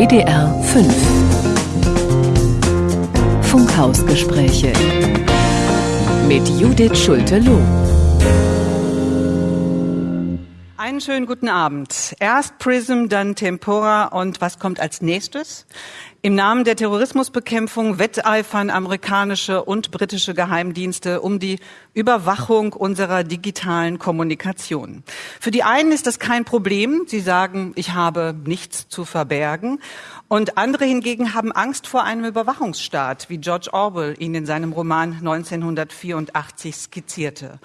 WDR 5 Funkhausgespräche mit Judith Schulte-Loh. Einen schönen guten Abend. Erst Prism, dann Tempora und was kommt als nächstes? Im Namen der Terrorismusbekämpfung wetteifern amerikanische und britische Geheimdienste um die Überwachung unserer digitalen Kommunikation. Für die einen ist das kein Problem. Sie sagen, ich habe nichts zu verbergen. Und andere hingegen haben Angst vor einem Überwachungsstaat, wie George Orwell ihn in seinem Roman 1984 skizzierte.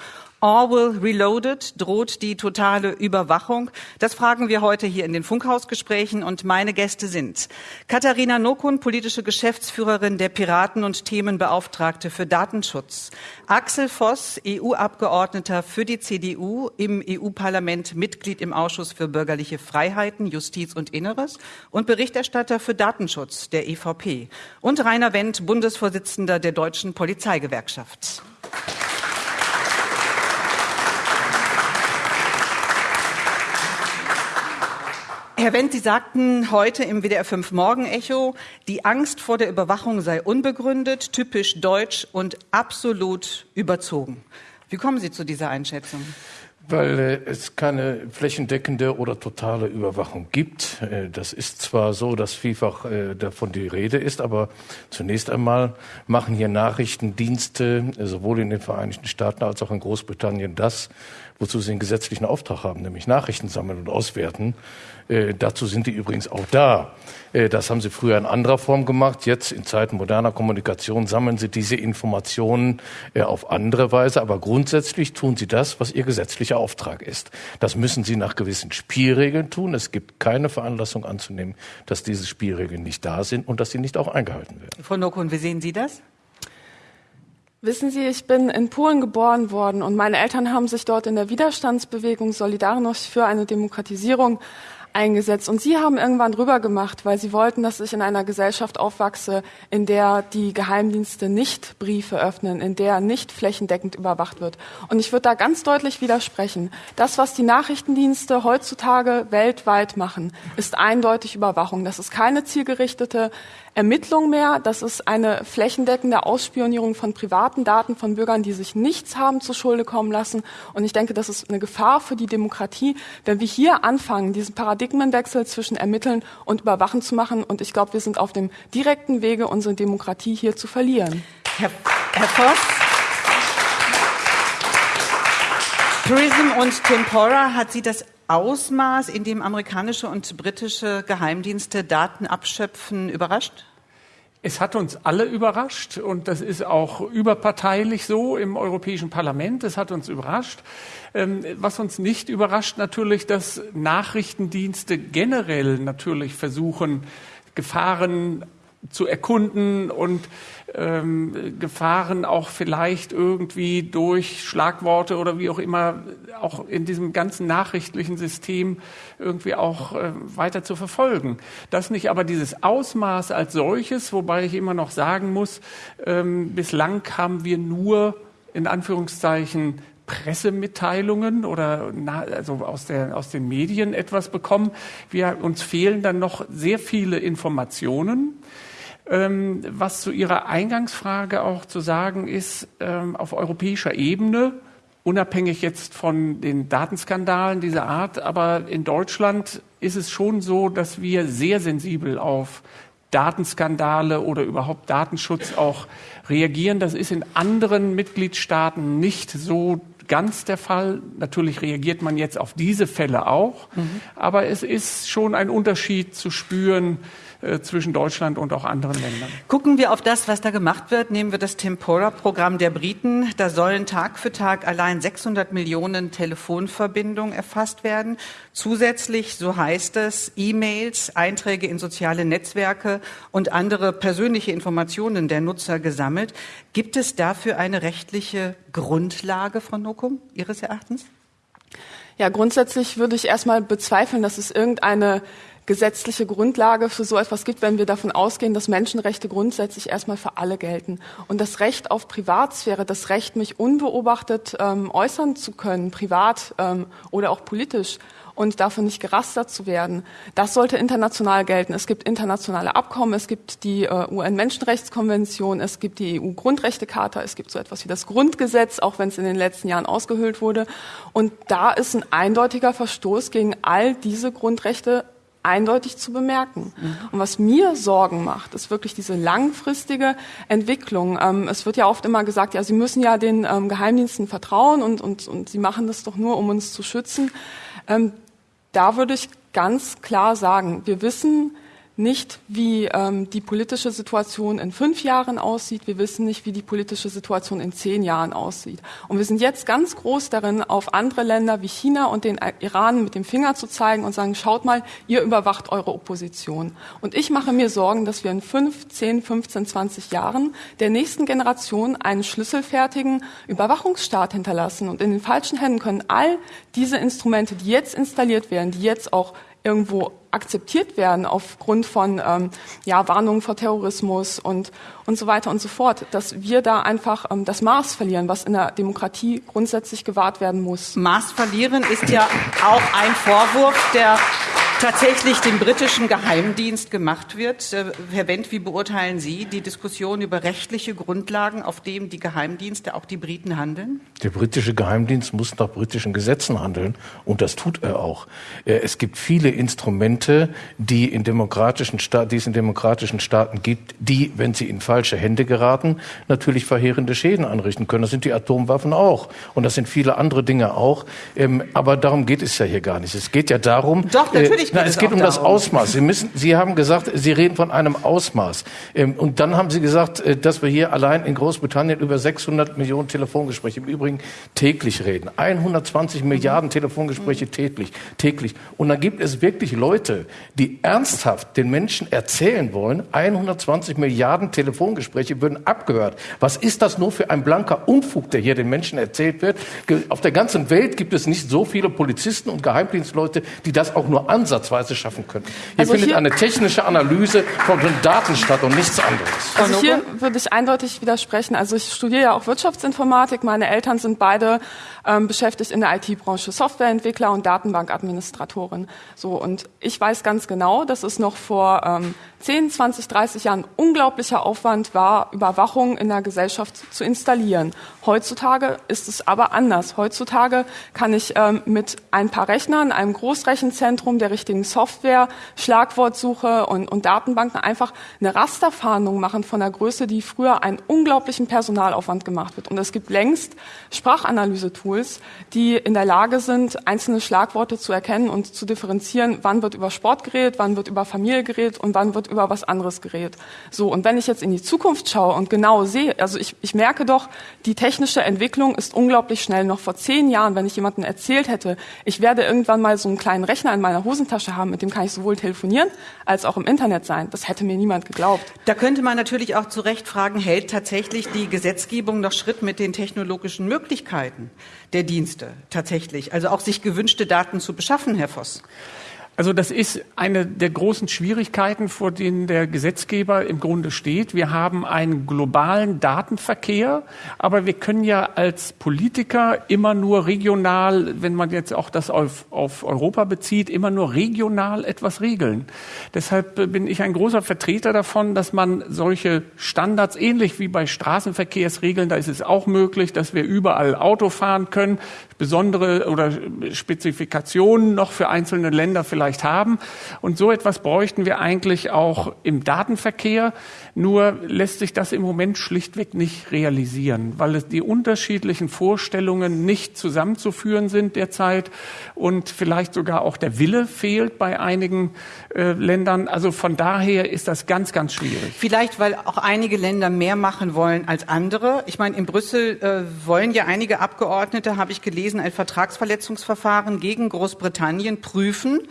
Orwell Reloaded droht die totale Überwachung. Das fragen wir heute hier in den Funkhausgesprächen und meine Gäste sind Katharina Nokun, politische Geschäftsführerin der Piraten und Themenbeauftragte für Datenschutz. Axel Voss, EU-Abgeordneter für die CDU im EU-Parlament, Mitglied im Ausschuss für bürgerliche Freiheiten, Justiz und Inneres und Berichterstatter für Datenschutz der EVP. Und Rainer Wendt, Bundesvorsitzender der Deutschen Polizeigewerkschaft. Herr Wendt, Sie sagten heute im WDR 5 Morgenecho, die Angst vor der Überwachung sei unbegründet, typisch deutsch und absolut überzogen. Wie kommen Sie zu dieser Einschätzung? Weil äh, es keine flächendeckende oder totale Überwachung gibt. Äh, das ist zwar so, dass vielfach äh, davon die Rede ist, aber zunächst einmal machen hier Nachrichtendienste äh, sowohl in den Vereinigten Staaten als auch in Großbritannien das, wozu sie einen gesetzlichen Auftrag haben, nämlich Nachrichten sammeln und auswerten. Äh, dazu sind die übrigens auch da. Äh, das haben sie früher in anderer Form gemacht. Jetzt in Zeiten moderner Kommunikation sammeln sie diese Informationen äh, auf andere Weise. Aber grundsätzlich tun sie das, was ihr gesetzlicher Auftrag ist. Das müssen sie nach gewissen Spielregeln tun. Es gibt keine Veranlassung anzunehmen, dass diese Spielregeln nicht da sind und dass sie nicht auch eingehalten werden. Frau Nokun, wie sehen Sie das? Wissen Sie, ich bin in Polen geboren worden und meine Eltern haben sich dort in der Widerstandsbewegung Solidarność für eine Demokratisierung eingesetzt. Und sie haben irgendwann drüber gemacht, weil sie wollten, dass ich in einer Gesellschaft aufwachse, in der die Geheimdienste nicht Briefe öffnen, in der nicht flächendeckend überwacht wird. Und ich würde da ganz deutlich widersprechen. Das, was die Nachrichtendienste heutzutage weltweit machen, ist eindeutig Überwachung. Das ist keine zielgerichtete Ermittlung mehr. Das ist eine flächendeckende Ausspionierung von privaten Daten von Bürgern, die sich nichts haben zu Schulde kommen lassen. Und ich denke, das ist eine Gefahr für die Demokratie, wenn wir hier anfangen, diesen Paradigmenwechsel zwischen Ermitteln und Überwachen zu machen. Und ich glaube, wir sind auf dem direkten Wege, unsere Demokratie hier zu verlieren. Herr, Herr Voss. Prism und Tempora hat Sie das Ausmaß, in dem amerikanische und britische Geheimdienste Daten abschöpfen, überrascht? Es hat uns alle überrascht und das ist auch überparteilich so im Europäischen Parlament. Es hat uns überrascht. Ähm, was uns nicht überrascht natürlich, dass Nachrichtendienste generell natürlich versuchen, Gefahren zu erkunden und ähm, Gefahren auch vielleicht irgendwie durch Schlagworte oder wie auch immer auch in diesem ganzen nachrichtlichen System irgendwie auch äh, weiter zu verfolgen. Das nicht aber dieses Ausmaß als solches, wobei ich immer noch sagen muss, ähm, bislang haben wir nur in Anführungszeichen Pressemitteilungen oder na, also aus, der, aus den Medien etwas bekommen. Wir, uns fehlen dann noch sehr viele Informationen. Ähm, was zu Ihrer Eingangsfrage auch zu sagen ist, ähm, auf europäischer Ebene, unabhängig jetzt von den Datenskandalen dieser Art, aber in Deutschland ist es schon so, dass wir sehr sensibel auf Datenskandale oder überhaupt Datenschutz auch reagieren. Das ist in anderen Mitgliedstaaten nicht so ganz der Fall. Natürlich reagiert man jetzt auf diese Fälle auch, mhm. aber es ist schon ein Unterschied zu spüren, äh, zwischen Deutschland und auch anderen Ländern. Gucken wir auf das, was da gemacht wird. Nehmen wir das Tempora-Programm der Briten. Da sollen Tag für Tag allein 600 Millionen Telefonverbindungen erfasst werden. Zusätzlich, so heißt es, E-Mails, Einträge in soziale Netzwerke und andere persönliche Informationen der Nutzer gesammelt. Gibt es dafür eine rechtliche Grundlage, Frau Nokum, Ihres Erachtens? Ja, grundsätzlich würde ich erstmal bezweifeln, dass es irgendeine gesetzliche Grundlage für so etwas gibt, wenn wir davon ausgehen, dass Menschenrechte grundsätzlich erstmal für alle gelten. Und das Recht auf Privatsphäre, das Recht, mich unbeobachtet ähm, äußern zu können, privat ähm, oder auch politisch und dafür nicht gerastert zu werden. Das sollte international gelten. Es gibt internationale Abkommen, es gibt die äh, UN-Menschenrechtskonvention, es gibt die EU-Grundrechtecharta, es gibt so etwas wie das Grundgesetz, auch wenn es in den letzten Jahren ausgehöhlt wurde. Und da ist ein eindeutiger Verstoß gegen all diese Grundrechte eindeutig zu bemerken. Mhm. Und was mir Sorgen macht, ist wirklich diese langfristige Entwicklung. Ähm, es wird ja oft immer gesagt, ja, Sie müssen ja den ähm, Geheimdiensten vertrauen und, und, und Sie machen das doch nur, um uns zu schützen. Ähm, da würde ich ganz klar sagen, wir wissen, nicht, wie ähm, die politische Situation in fünf Jahren aussieht. Wir wissen nicht, wie die politische Situation in zehn Jahren aussieht. Und wir sind jetzt ganz groß darin, auf andere Länder wie China und den Iran mit dem Finger zu zeigen und sagen, schaut mal, ihr überwacht eure Opposition. Und ich mache mir Sorgen, dass wir in fünf, zehn, 15, 20 Jahren der nächsten Generation einen schlüsselfertigen Überwachungsstaat hinterlassen. Und in den falschen Händen können all diese Instrumente, die jetzt installiert werden, die jetzt auch irgendwo akzeptiert werden aufgrund von ähm, ja, Warnungen vor Terrorismus und, und so weiter und so fort, dass wir da einfach ähm, das Maß verlieren, was in der Demokratie grundsätzlich gewahrt werden muss. Maß verlieren ist ja auch ein Vorwurf, der tatsächlich dem britischen Geheimdienst gemacht wird. Äh, Herr Wendt, wie beurteilen Sie die Diskussion über rechtliche Grundlagen, auf denen die Geheimdienste, auch die Briten, handeln? Der britische Geheimdienst muss nach britischen Gesetzen handeln und das tut er auch. Äh, es gibt viele Instrumente, die, in demokratischen die es in demokratischen Staaten gibt, die, wenn sie in falsche Hände geraten, natürlich verheerende Schäden anrichten können. Das sind die Atomwaffen auch und das sind viele andere Dinge auch. Ähm, aber darum geht es ja hier gar nicht. Es geht ja darum, Doch, natürlich Natürlich Nein, es geht um das Ausmaß. Sie müssen, Sie haben gesagt, Sie reden von einem Ausmaß. Ähm, und dann haben Sie gesagt, äh, dass wir hier allein in Großbritannien über 600 Millionen Telefongespräche im Übrigen täglich reden. 120 Milliarden Telefongespräche täglich, täglich. Und dann gibt es wirklich Leute, die ernsthaft den Menschen erzählen wollen, 120 Milliarden Telefongespräche würden abgehört. Was ist das nur für ein blanker Unfug, der hier den Menschen erzählt wird? Auf der ganzen Welt gibt es nicht so viele Polizisten und Geheimdienstleute, die das auch nur ansatzweise schaffen können. Hier also findet hier eine technische Analyse von Daten statt und nichts anderes. Also hier würde ich eindeutig widersprechen. Also ich studiere ja auch Wirtschaftsinformatik. Meine Eltern sind beide ähm, beschäftigt in der IT-Branche, Softwareentwickler und Datenbankadministratorin. So und ich weiß ganz genau, dass es noch vor ähm, 10, 20, 30 Jahren unglaublicher Aufwand war, Überwachung in der Gesellschaft zu installieren. Heutzutage ist es aber anders. Heutzutage kann ich ähm, mit ein paar Rechnern, einem Großrechenzentrum, der richtigen Software, Schlagwortsuche und, und Datenbanken einfach eine Rasterfahndung machen von der Größe, die früher einen unglaublichen Personalaufwand gemacht wird. Und es gibt längst Sprachanalyse-Tools, die in der Lage sind, einzelne Schlagworte zu erkennen und zu differenzieren, wann wird über Sport geredet, wann wird über Familie geredet und wann wird über was anderes geredet. So, und wenn ich jetzt in die Zukunft schaue und genau sehe, also ich, ich merke doch, die technische Entwicklung ist unglaublich schnell. Noch vor zehn Jahren, wenn ich jemandem erzählt hätte, ich werde irgendwann mal so einen kleinen Rechner in meiner Hosentasche haben, mit dem kann ich sowohl telefonieren als auch im Internet sein, das hätte mir niemand geglaubt. Da könnte man natürlich auch zu Recht fragen, hält tatsächlich die Gesetzgebung noch Schritt mit den technologischen Möglichkeiten der Dienste tatsächlich? Also auch sich gewünschte Daten zu beschaffen, Herr Voss? Also das ist eine der großen Schwierigkeiten, vor denen der Gesetzgeber im Grunde steht. Wir haben einen globalen Datenverkehr, aber wir können ja als Politiker immer nur regional, wenn man jetzt auch das auf, auf Europa bezieht, immer nur regional etwas regeln. Deshalb bin ich ein großer Vertreter davon, dass man solche Standards, ähnlich wie bei Straßenverkehrsregeln, da ist es auch möglich, dass wir überall Auto fahren können, besondere oder Spezifikationen noch für einzelne Länder vielleicht haben. Und so etwas bräuchten wir eigentlich auch im Datenverkehr. Nur lässt sich das im Moment schlichtweg nicht realisieren, weil die unterschiedlichen Vorstellungen nicht zusammenzuführen sind derzeit und vielleicht sogar auch der Wille fehlt bei einigen äh, Ländern. Also von daher ist das ganz, ganz schwierig. Vielleicht, weil auch einige Länder mehr machen wollen als andere. Ich meine, in Brüssel äh, wollen ja einige Abgeordnete, habe ich gelesen, ein Vertragsverletzungsverfahren gegen Großbritannien prüfen.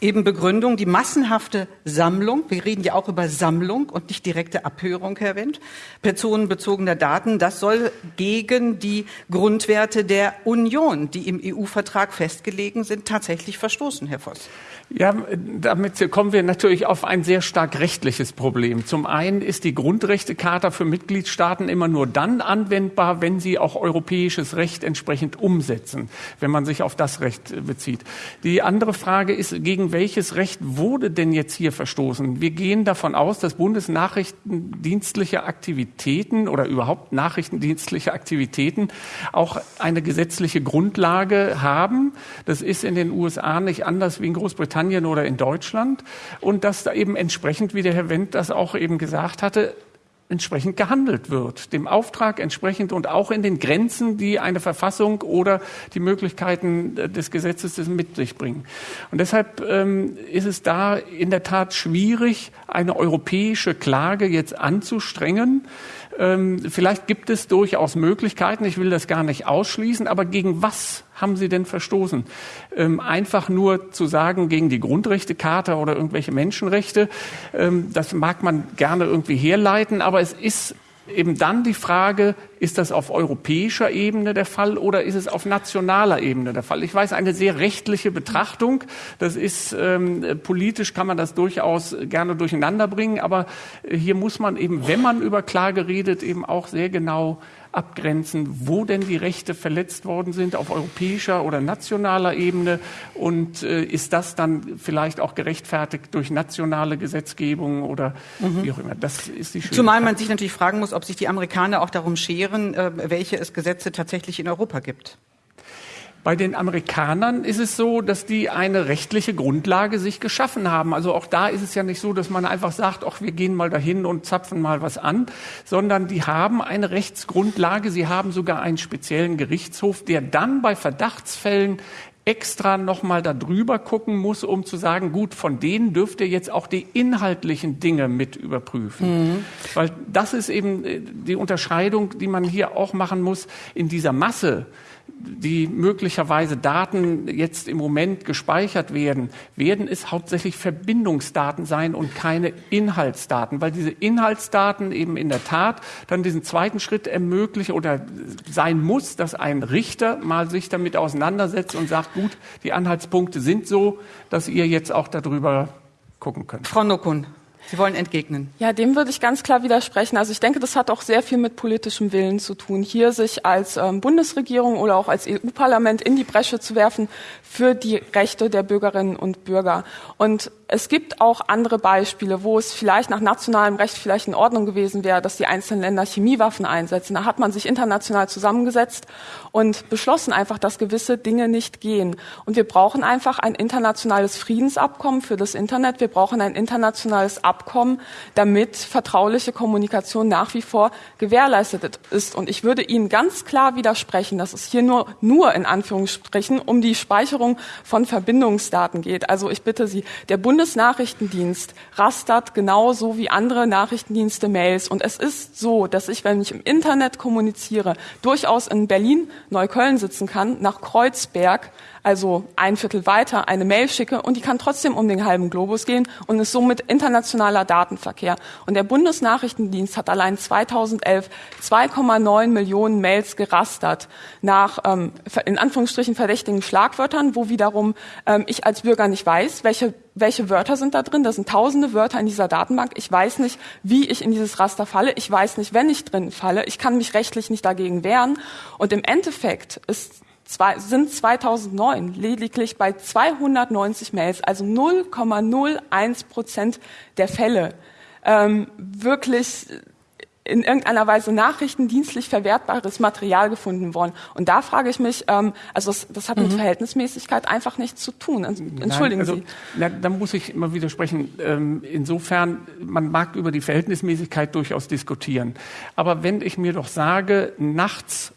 Eben Begründung, die massenhafte Sammlung, wir reden ja auch über Sammlung und nicht direkte Abhörung, Herr Wendt, personenbezogener Daten, das soll gegen die Grundwerte der Union, die im EU-Vertrag festgelegen sind, tatsächlich verstoßen, Herr Voss. Ja, damit kommen wir natürlich auf ein sehr stark rechtliches Problem. Zum einen ist die Grundrechtecharta für Mitgliedstaaten immer nur dann anwendbar, wenn sie auch europäisches Recht entsprechend umsetzen, wenn man sich auf das Recht bezieht. Die andere Frage ist, gegen welches Recht wurde denn jetzt hier verstoßen? Wir gehen davon aus, dass bundesnachrichtendienstliche Aktivitäten oder überhaupt nachrichtendienstliche Aktivitäten auch eine gesetzliche Grundlage haben. Das ist in den USA nicht anders wie in Großbritannien Großbritannien oder in Deutschland und dass da eben entsprechend, wie der Herr Wendt das auch eben gesagt hatte, entsprechend gehandelt wird, dem Auftrag entsprechend und auch in den Grenzen, die eine Verfassung oder die Möglichkeiten des Gesetzes mit sich bringen. Und deshalb ähm, ist es da in der Tat schwierig, eine europäische Klage jetzt anzustrengen. Ähm, vielleicht gibt es durchaus Möglichkeiten, ich will das gar nicht ausschließen, aber gegen was haben Sie denn verstoßen? Ähm, einfach nur zu sagen, gegen die Grundrechtecharta oder irgendwelche Menschenrechte, ähm, das mag man gerne irgendwie herleiten, aber es ist eben dann die Frage, ist das auf europäischer Ebene der Fall oder ist es auf nationaler Ebene der Fall? Ich weiß, eine sehr rechtliche Betrachtung, das ist ähm, politisch kann man das durchaus gerne durcheinander bringen, aber hier muss man eben, wenn man über Klage redet, eben auch sehr genau abgrenzen, wo denn die Rechte verletzt worden sind auf europäischer oder nationaler Ebene und äh, ist das dann vielleicht auch gerechtfertigt durch nationale Gesetzgebung oder mhm. wie auch immer. Das ist die Zumal man sich natürlich fragen muss, ob sich die Amerikaner auch darum scheren, äh, welche es Gesetze tatsächlich in Europa gibt. Bei den Amerikanern ist es so, dass die eine rechtliche Grundlage sich geschaffen haben. Also auch da ist es ja nicht so, dass man einfach sagt, ach, wir gehen mal dahin und zapfen mal was an, sondern die haben eine Rechtsgrundlage. Sie haben sogar einen speziellen Gerichtshof, der dann bei Verdachtsfällen extra nochmal darüber gucken muss, um zu sagen, gut, von denen dürft ihr jetzt auch die inhaltlichen Dinge mit überprüfen. Mhm. Weil das ist eben äh, die Unterscheidung, die man hier auch machen muss in dieser Masse die möglicherweise Daten jetzt im Moment gespeichert werden, werden es hauptsächlich Verbindungsdaten sein und keine Inhaltsdaten, weil diese Inhaltsdaten eben in der Tat dann diesen zweiten Schritt ermöglichen oder sein muss, dass ein Richter mal sich damit auseinandersetzt und sagt, gut, die Anhaltspunkte sind so, dass ihr jetzt auch darüber gucken könnt. Frau Nokun. Sie wollen entgegnen. Ja, dem würde ich ganz klar widersprechen. Also ich denke, das hat auch sehr viel mit politischem Willen zu tun, hier sich als ähm, Bundesregierung oder auch als EU-Parlament in die Bresche zu werfen für die Rechte der Bürgerinnen und Bürger. Und es gibt auch andere Beispiele, wo es vielleicht nach nationalem Recht vielleicht in Ordnung gewesen wäre, dass die einzelnen Länder Chemiewaffen einsetzen. Da hat man sich international zusammengesetzt und beschlossen einfach, dass gewisse Dinge nicht gehen. Und wir brauchen einfach ein internationales Friedensabkommen für das Internet. Wir brauchen ein internationales Abkommen, damit vertrauliche Kommunikation nach wie vor gewährleistet ist. Und ich würde Ihnen ganz klar widersprechen, dass es hier nur, nur in Anführungsstrichen um die Speicherung von Verbindungsdaten geht. Also ich bitte Sie, der Bund Bundesnachrichtendienst rastert genauso wie andere Nachrichtendienste Mails. Und es ist so, dass ich, wenn ich im Internet kommuniziere, durchaus in Berlin, Neukölln sitzen kann, nach Kreuzberg, also ein Viertel weiter, eine Mail schicke und die kann trotzdem um den halben Globus gehen und ist somit internationaler Datenverkehr. Und der Bundesnachrichtendienst hat allein 2011 2,9 Millionen Mails gerastert nach ähm, in Anführungsstrichen verdächtigen Schlagwörtern, wo wiederum ähm, ich als Bürger nicht weiß, welche welche Wörter sind da drin? Das sind tausende Wörter in dieser Datenbank. Ich weiß nicht, wie ich in dieses Raster falle. Ich weiß nicht, wenn ich drin falle. Ich kann mich rechtlich nicht dagegen wehren. Und im Endeffekt ist zwei, sind 2009 lediglich bei 290 Mails, also 0,01 Prozent der Fälle, ähm, wirklich in irgendeiner Weise nachrichtendienstlich verwertbares Material gefunden worden. Und da frage ich mich, ähm, also das, das hat mit mhm. Verhältnismäßigkeit einfach nichts zu tun. Also, entschuldigen Nein, also, Sie. Na, da muss ich immer widersprechen. Ähm, insofern, man mag über die Verhältnismäßigkeit durchaus diskutieren. Aber wenn ich mir doch sage, nachts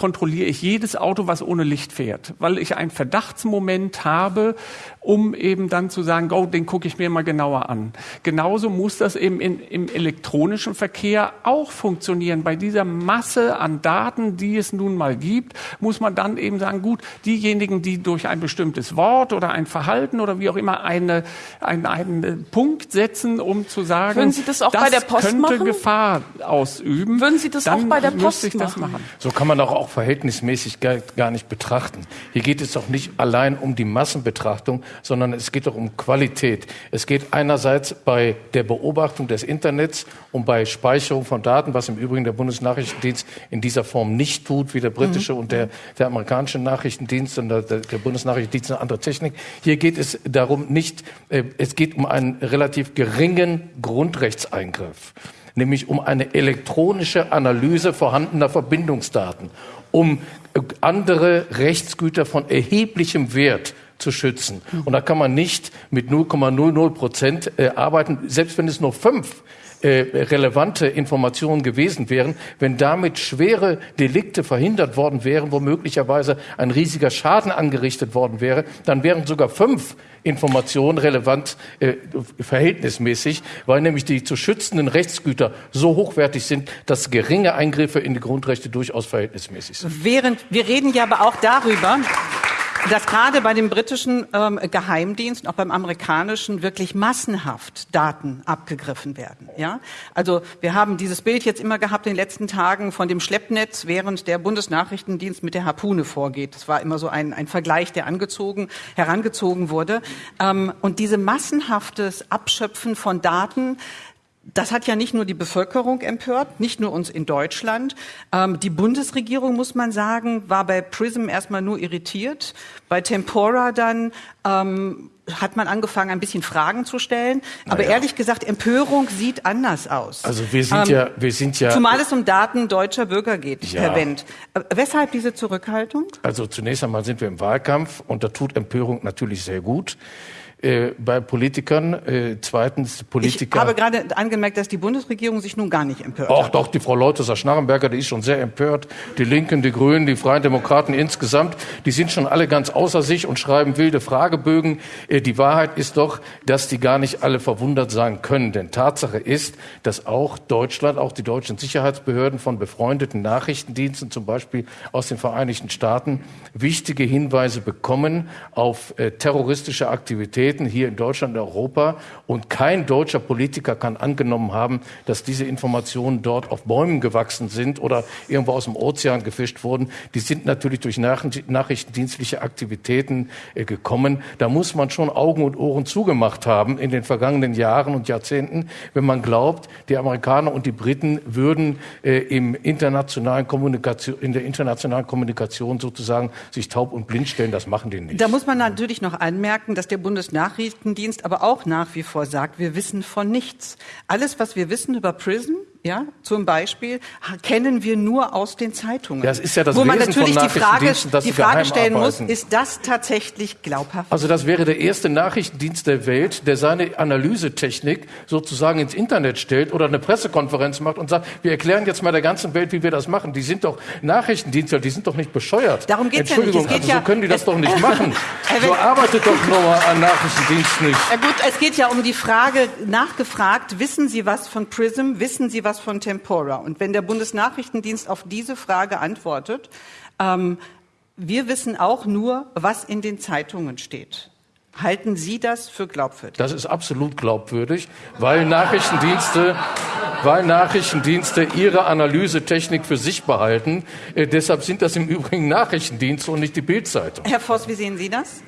kontrolliere ich jedes Auto, was ohne Licht fährt, weil ich einen Verdachtsmoment habe, um eben dann zu sagen, oh, den gucke ich mir mal genauer an. Genauso muss das eben in, im elektronischen Verkehr auch funktionieren. Bei dieser Masse an Daten, die es nun mal gibt, muss man dann eben sagen, gut, diejenigen, die durch ein bestimmtes Wort oder ein Verhalten oder wie auch immer eine, einen, einen Punkt setzen, um zu sagen, Würden Sie das auch das bei der Post könnte machen? Gefahr ausüben. Würden Sie das auch bei der Post machen? machen? So kann man doch auch verhältnismäßig gar, nicht betrachten. Hier geht es doch nicht allein um die Massenbetrachtung, sondern es geht doch um Qualität. Es geht einerseits bei der Beobachtung des Internets um bei Speicherung von Daten, was im Übrigen der Bundesnachrichtendienst in dieser Form nicht tut, wie der britische mhm. und der, der amerikanische Nachrichtendienst und der, der Bundesnachrichtendienst eine andere Technik. Hier geht es darum nicht, äh, es geht um einen relativ geringen Grundrechtseingriff nämlich um eine elektronische Analyse vorhandener Verbindungsdaten, um andere Rechtsgüter von erheblichem Wert zu schützen. Und da kann man nicht mit 0,00 Prozent äh, arbeiten, selbst wenn es nur fünf äh, relevante Informationen gewesen wären, wenn damit schwere Delikte verhindert worden wären, wo möglicherweise ein riesiger Schaden angerichtet worden wäre, dann wären sogar fünf Informationen relevant äh, verhältnismäßig, weil nämlich die zu schützenden Rechtsgüter so hochwertig sind, dass geringe Eingriffe in die Grundrechte durchaus verhältnismäßig sind. Während wir reden ja aber auch darüber, dass gerade bei dem britischen ähm, Geheimdienst, auch beim amerikanischen, wirklich massenhaft Daten abgegriffen werden. Ja, also wir haben dieses Bild jetzt immer gehabt in den letzten Tagen von dem Schleppnetz, während der Bundesnachrichtendienst mit der Harpune vorgeht. Das war immer so ein, ein Vergleich, der angezogen, herangezogen wurde. Ähm, und diese massenhaftes Abschöpfen von Daten das hat ja nicht nur die Bevölkerung empört, nicht nur uns in Deutschland. Ähm, die Bundesregierung, muss man sagen, war bei PRISM erstmal nur irritiert. Bei Tempora dann ähm, hat man angefangen, ein bisschen Fragen zu stellen. Aber naja. ehrlich gesagt, Empörung sieht anders aus. Also wir sind ähm, ja, wir sind ja. Zumal es um Daten deutscher Bürger geht, ja. Herr Wendt. Äh, weshalb diese Zurückhaltung? Also zunächst einmal sind wir im Wahlkampf und da tut Empörung natürlich sehr gut äh, bei Politikern. Äh, zweitens Politiker. Ich habe gerade angemerkt, dass die Bundesregierung sich nun gar nicht empört. Ach doch, die Frau Leuthusser Schnarrenberger, die ist schon sehr empört. Die Linken, die Grünen, die Freien Demokraten insgesamt, die sind schon alle ganz außer sich und schreiben wilde Fragebögen. Äh, die Wahrheit ist doch, dass die gar nicht alle verwundert sein können. Denn Tatsache ist, dass auch Deutschland, auch die deutschen Sicherheitsbehörden von befreundeten Nachrichtendiensten, zum Beispiel aus den Vereinigten Staaten, wichtige Hinweise bekommen auf äh, terroristische Aktivitäten vertreten hier in Deutschland und Europa. Und kein deutscher Politiker kann angenommen haben, dass diese Informationen dort auf Bäumen gewachsen sind oder irgendwo aus dem Ozean gefischt wurden. Die sind natürlich durch nachrichtendienstliche Aktivitäten äh, gekommen. Da muss man schon Augen und Ohren zugemacht haben in den vergangenen Jahren und Jahrzehnten, wenn man glaubt, die Amerikaner und die Briten würden äh, im internationalen Kommunikation, in der internationalen Kommunikation sozusagen sich taub und blind stellen. Das machen die nicht. Da muss man natürlich noch anmerken, dass der Bundesnachrichtendienst Nachrichtendienst aber auch nach wie vor sagt, wir wissen von nichts. Alles, was wir wissen über PRISM, ja, zum Beispiel, kennen wir nur aus den Zeitungen. Das ist ja das Wo man Wesen natürlich die Frage, die Frage stellen muss, ist das tatsächlich glaubhaft? Also das wäre der erste Nachrichtendienst der Welt, der seine Analysetechnik sozusagen ins Internet stellt oder eine Pressekonferenz macht und sagt, wir erklären jetzt mal der ganzen Welt, wie wir das machen. Die sind doch Nachrichtendienstler, die sind doch nicht bescheuert. Darum geht's Entschuldigung, ja nicht. also so können die das doch nicht machen. so arbeitet doch nochmal ein Nachrichtendienst nicht. Ja gut, es geht ja um die Frage, nachgefragt, wissen Sie was von PRISM, wissen Sie was was von Tempora. Und wenn der Bundesnachrichtendienst auf diese Frage antwortet, ähm, wir wissen auch nur, was in den Zeitungen steht. Halten Sie das für glaubwürdig? Das ist absolut glaubwürdig, weil Nachrichtendienste, weil Nachrichtendienste ihre Analysetechnik für sich behalten. Äh, deshalb sind das im Übrigen Nachrichtendienste und nicht die Bildzeitung. Herr Voss, wie sehen Sie das?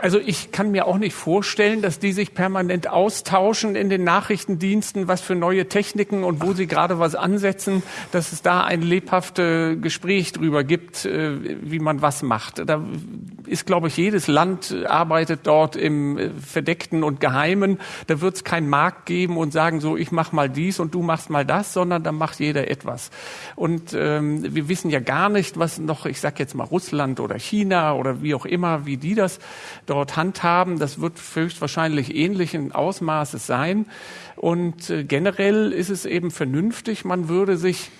Also ich kann mir auch nicht vorstellen, dass die sich permanent austauschen in den Nachrichtendiensten, was für neue Techniken und wo sie gerade was ansetzen, dass es da ein lebhaftes Gespräch drüber gibt, äh, wie man was macht. Da ist, glaube ich, jedes Land arbeitet dort im äh, Verdeckten und Geheimen. Da wird es keinen Markt geben und sagen so, ich mach mal dies und du machst mal das, sondern da macht jeder etwas. Und ähm, wir wissen ja gar nicht, was noch, ich sag jetzt mal Russland oder China oder wie auch immer, wie die das dort handhaben. Das wird höchstwahrscheinlich ähnlichen Ausmaßes sein. Und äh, generell ist es eben vernünftig, man würde sich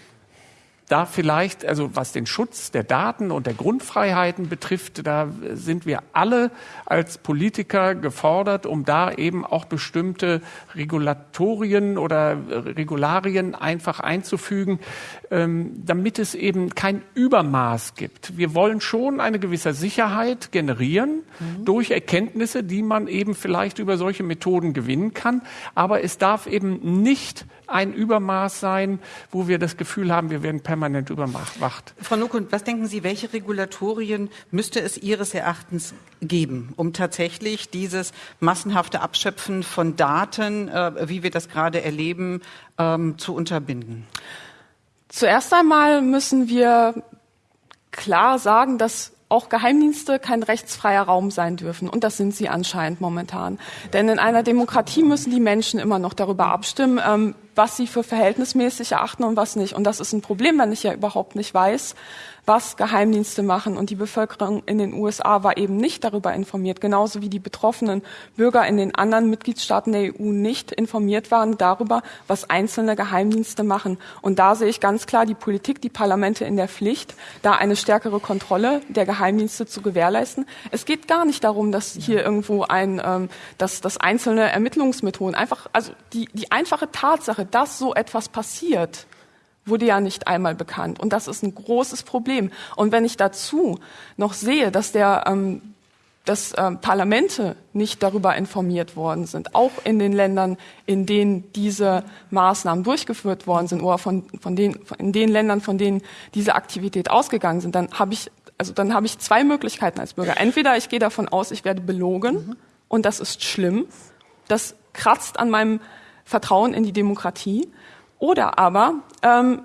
da vielleicht, also was den Schutz der Daten und der Grundfreiheiten betrifft, da sind wir alle als Politiker gefordert, um da eben auch bestimmte Regulatorien oder Regularien einfach einzufügen, ähm, damit es eben kein Übermaß gibt. Wir wollen schon eine gewisse Sicherheit generieren mhm. durch Erkenntnisse, die man eben vielleicht über solche Methoden gewinnen kann, aber es darf eben nicht ein Übermaß sein, wo wir das Gefühl haben, wir werden permanent überwacht. Frau Nukund, was denken Sie, welche Regulatorien müsste es Ihres Erachtens geben, um tatsächlich dieses massenhafte Abschöpfen von Daten, äh, wie wir das gerade erleben, ähm, zu unterbinden? Zuerst einmal müssen wir klar sagen, dass auch Geheimdienste kein rechtsfreier Raum sein dürfen. Und das sind sie anscheinend momentan. Denn in einer Demokratie müssen die Menschen immer noch darüber abstimmen, ähm, was sie für verhältnismäßig erachten und was nicht. Und das ist ein Problem, wenn ich ja überhaupt nicht weiß, was Geheimdienste machen. Und die Bevölkerung in den USA war eben nicht darüber informiert, genauso wie die betroffenen Bürger in den anderen Mitgliedstaaten der EU nicht informiert waren darüber, was einzelne Geheimdienste machen. Und da sehe ich ganz klar die Politik, die Parlamente in der Pflicht, da eine stärkere Kontrolle der Geheimdienste zu gewährleisten. Es geht gar nicht darum, dass hier irgendwo ein, ähm, dass, dass einzelne Ermittlungsmethoden einfach, also die, die einfache Tatsache, dass so etwas passiert, wurde ja nicht einmal bekannt. Und das ist ein großes Problem. Und wenn ich dazu noch sehe, dass der ähm, dass ähm, Parlamente nicht darüber informiert worden sind, auch in den Ländern, in denen diese Maßnahmen durchgeführt worden sind oder von, von den, in den Ländern, von denen diese Aktivität ausgegangen sind, dann habe ich, also dann habe ich zwei Möglichkeiten als Bürger. Entweder ich gehe davon aus, ich werde belogen mhm. und das ist schlimm. Das kratzt an meinem Vertrauen in die Demokratie. Oder aber ähm,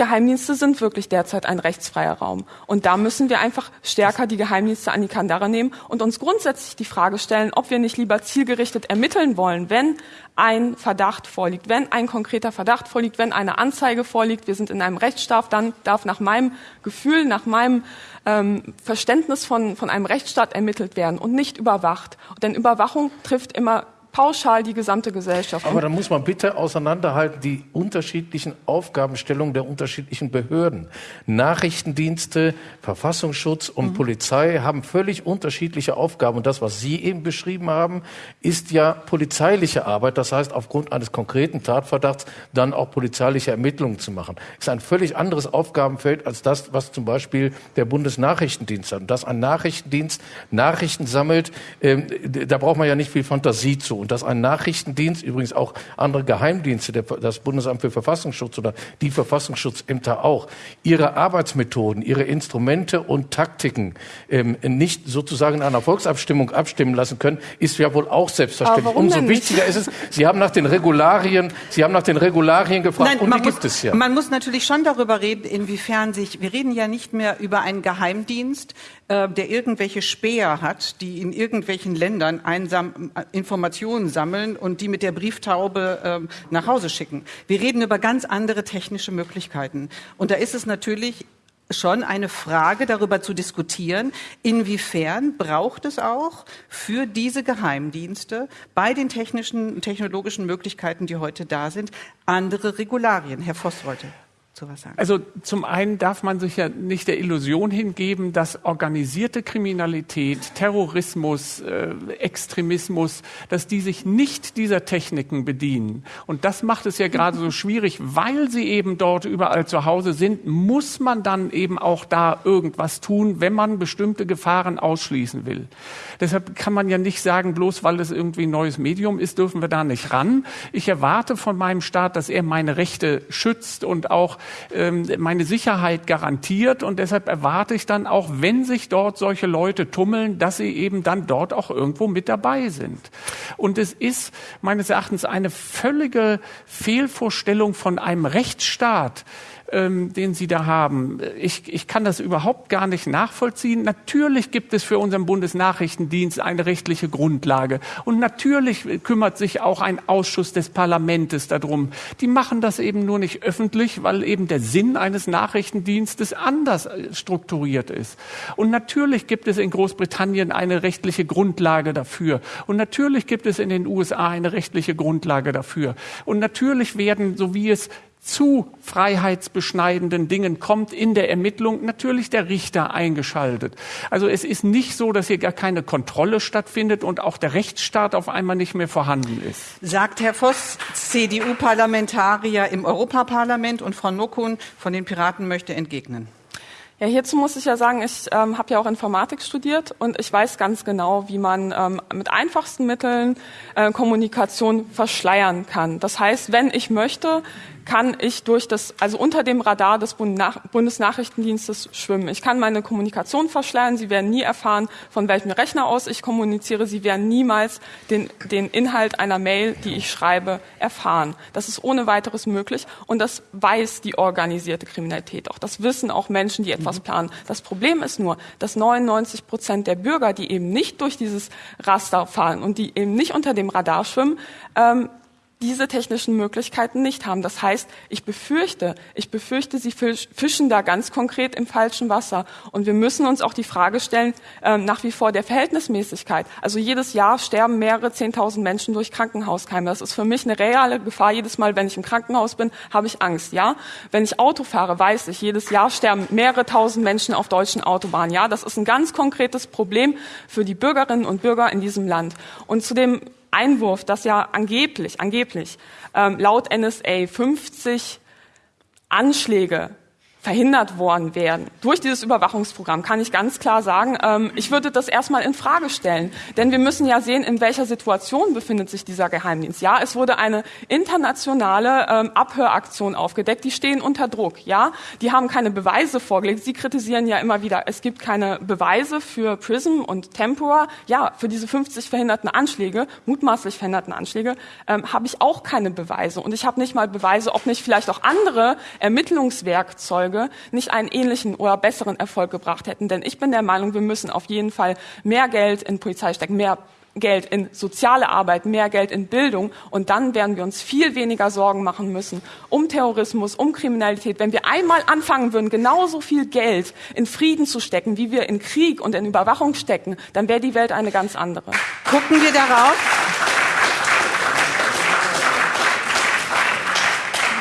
Geheimdienste sind wirklich derzeit ein rechtsfreier Raum. Und da müssen wir einfach stärker die Geheimdienste an die Kandare nehmen und uns grundsätzlich die Frage stellen, ob wir nicht lieber zielgerichtet ermitteln wollen, wenn ein Verdacht vorliegt, wenn ein konkreter Verdacht vorliegt, wenn eine Anzeige vorliegt. Wir sind in einem Rechtsstaat, dann darf nach meinem Gefühl, nach meinem ähm, Verständnis von, von einem Rechtsstaat ermittelt werden und nicht überwacht. Denn Überwachung trifft immer pauschal die gesamte Gesellschaft. Aber da muss man bitte auseinanderhalten die unterschiedlichen Aufgabenstellungen der unterschiedlichen Behörden. Nachrichtendienste, Verfassungsschutz und mhm. Polizei haben völlig unterschiedliche Aufgaben. Und das, was Sie eben beschrieben haben, ist ja polizeiliche Arbeit. Das heißt, aufgrund eines konkreten Tatverdachts dann auch polizeiliche Ermittlungen zu machen. Ist ein völlig anderes Aufgabenfeld als das, was zum Beispiel der Bundesnachrichtendienst hat. Und dass ein Nachrichtendienst Nachrichten sammelt, äh, da braucht man ja nicht viel Fantasie zu und dass ein Nachrichtendienst, übrigens auch andere Geheimdienste, der, das Bundesamt für Verfassungsschutz oder die Verfassungsschutzämter auch, ihre Arbeitsmethoden, ihre Instrumente und Taktiken ähm, nicht sozusagen in einer Volksabstimmung abstimmen lassen können, ist ja wohl auch selbstverständlich. Umso wichtiger ist es, Sie haben nach den Regularien, Sie haben nach den Regularien gefragt Nein, und die gibt es ja. Man muss natürlich schon darüber reden, inwiefern sich, wir reden ja nicht mehr über einen Geheimdienst, äh, der irgendwelche Späher hat, die in irgendwelchen Ländern einsam äh, Informationen sammeln und die mit der Brieftaube äh, nach Hause schicken. Wir reden über ganz andere technische Möglichkeiten. Und da ist es natürlich schon eine Frage darüber zu diskutieren, inwiefern braucht es auch für diese Geheimdienste bei den technischen, technologischen Möglichkeiten, die heute da sind, andere Regularien. Herr Voss wollte sowas sagen? Also zum einen darf man sich ja nicht der Illusion hingeben, dass organisierte Kriminalität, Terrorismus, äh, Extremismus, dass die sich nicht dieser Techniken bedienen. Und das macht es ja gerade so schwierig, weil sie eben dort überall zu Hause sind, muss man dann eben auch da irgendwas tun, wenn man bestimmte Gefahren ausschließen will. Deshalb kann man ja nicht sagen, bloß weil es irgendwie ein neues Medium ist, dürfen wir da nicht ran. Ich erwarte von meinem Staat, dass er meine Rechte schützt und auch ähm, meine Sicherheit garantiert. Und deshalb erwarte ich dann auch, wenn sich dort solche Leute tummeln, dass sie eben dann dort auch irgendwo mit dabei sind. Und es ist meines Erachtens eine völlige Fehlvorstellung von einem Rechtsstaat, ähm, den Sie da haben. Ich, ich kann das überhaupt gar nicht nachvollziehen. Natürlich gibt es für unseren Bundesnachrichtendienst eine rechtliche Grundlage. Und natürlich kümmert sich auch ein Ausschuss des Parlaments darum. Die machen das eben nur nicht öffentlich, weil eben der Sinn eines Nachrichtendienstes anders äh, strukturiert ist. Und natürlich gibt es in Großbritannien eine rechtliche Grundlage dafür. Und natürlich gibt es in den USA eine rechtliche Grundlage dafür. Und natürlich werden, so wie es zu freiheitsbeschneidenden Dingen kommt in der Ermittlung natürlich der Richter eingeschaltet. Also es ist nicht so, dass hier gar keine Kontrolle stattfindet und auch der Rechtsstaat auf einmal nicht mehr vorhanden ist. Sagt Herr Voss, CDU-Parlamentarier im Europaparlament und Frau Nokun von den Piraten möchte entgegnen. Ja, hierzu muss ich ja sagen, ich ähm, habe ja auch Informatik studiert und ich weiß ganz genau, wie man ähm, mit einfachsten Mitteln äh, Kommunikation verschleiern kann. Das heißt, wenn ich möchte, kann ich durch das, also unter dem Radar des Bundesnachrichtendienstes schwimmen. Ich kann meine Kommunikation verschleiern. Sie werden nie erfahren, von welchem Rechner aus ich kommuniziere. Sie werden niemals den, den Inhalt einer Mail, die ich schreibe, erfahren. Das ist ohne weiteres möglich und das weiß die organisierte Kriminalität auch. Das wissen auch Menschen, die etwas mhm. planen. Das Problem ist nur, dass 99 Prozent der Bürger, die eben nicht durch dieses Raster fahren und die eben nicht unter dem Radar schwimmen, ähm, diese technischen Möglichkeiten nicht haben. Das heißt, ich befürchte, ich befürchte, sie fischen da ganz konkret im falschen Wasser. Und wir müssen uns auch die Frage stellen, äh, nach wie vor der Verhältnismäßigkeit. Also jedes Jahr sterben mehrere Zehntausend Menschen durch Krankenhauskeime. Das ist für mich eine reale Gefahr. Jedes Mal, wenn ich im Krankenhaus bin, habe ich Angst. Ja, wenn ich Auto fahre, weiß ich, jedes Jahr sterben mehrere tausend Menschen auf deutschen Autobahnen. Ja, das ist ein ganz konkretes Problem für die Bürgerinnen und Bürger in diesem Land. Und zu dem Einwurf, dass ja angeblich, angeblich ähm, laut NSA 50 Anschläge verhindert worden wären durch dieses Überwachungsprogramm, kann ich ganz klar sagen, ähm, ich würde das erstmal in Frage stellen. Denn wir müssen ja sehen, in welcher Situation befindet sich dieser Geheimdienst. Ja, es wurde eine internationale ähm, Abhöraktion aufgedeckt. Die stehen unter Druck. Ja, die haben keine Beweise vorgelegt. Sie kritisieren ja immer wieder, es gibt keine Beweise für Prism und Tempora. Ja, für diese 50 verhinderten Anschläge, mutmaßlich verhinderten Anschläge, ähm, habe ich auch keine Beweise. Und ich habe nicht mal Beweise, ob nicht vielleicht auch andere Ermittlungswerkzeuge Folge nicht einen ähnlichen oder besseren Erfolg gebracht hätten. Denn ich bin der Meinung, wir müssen auf jeden Fall mehr Geld in Polizei stecken, mehr Geld in soziale Arbeit, mehr Geld in Bildung und dann werden wir uns viel weniger Sorgen machen müssen um Terrorismus, um Kriminalität. Wenn wir einmal anfangen würden, genauso viel Geld in Frieden zu stecken, wie wir in Krieg und in Überwachung stecken, dann wäre die Welt eine ganz andere. Gucken wir darauf.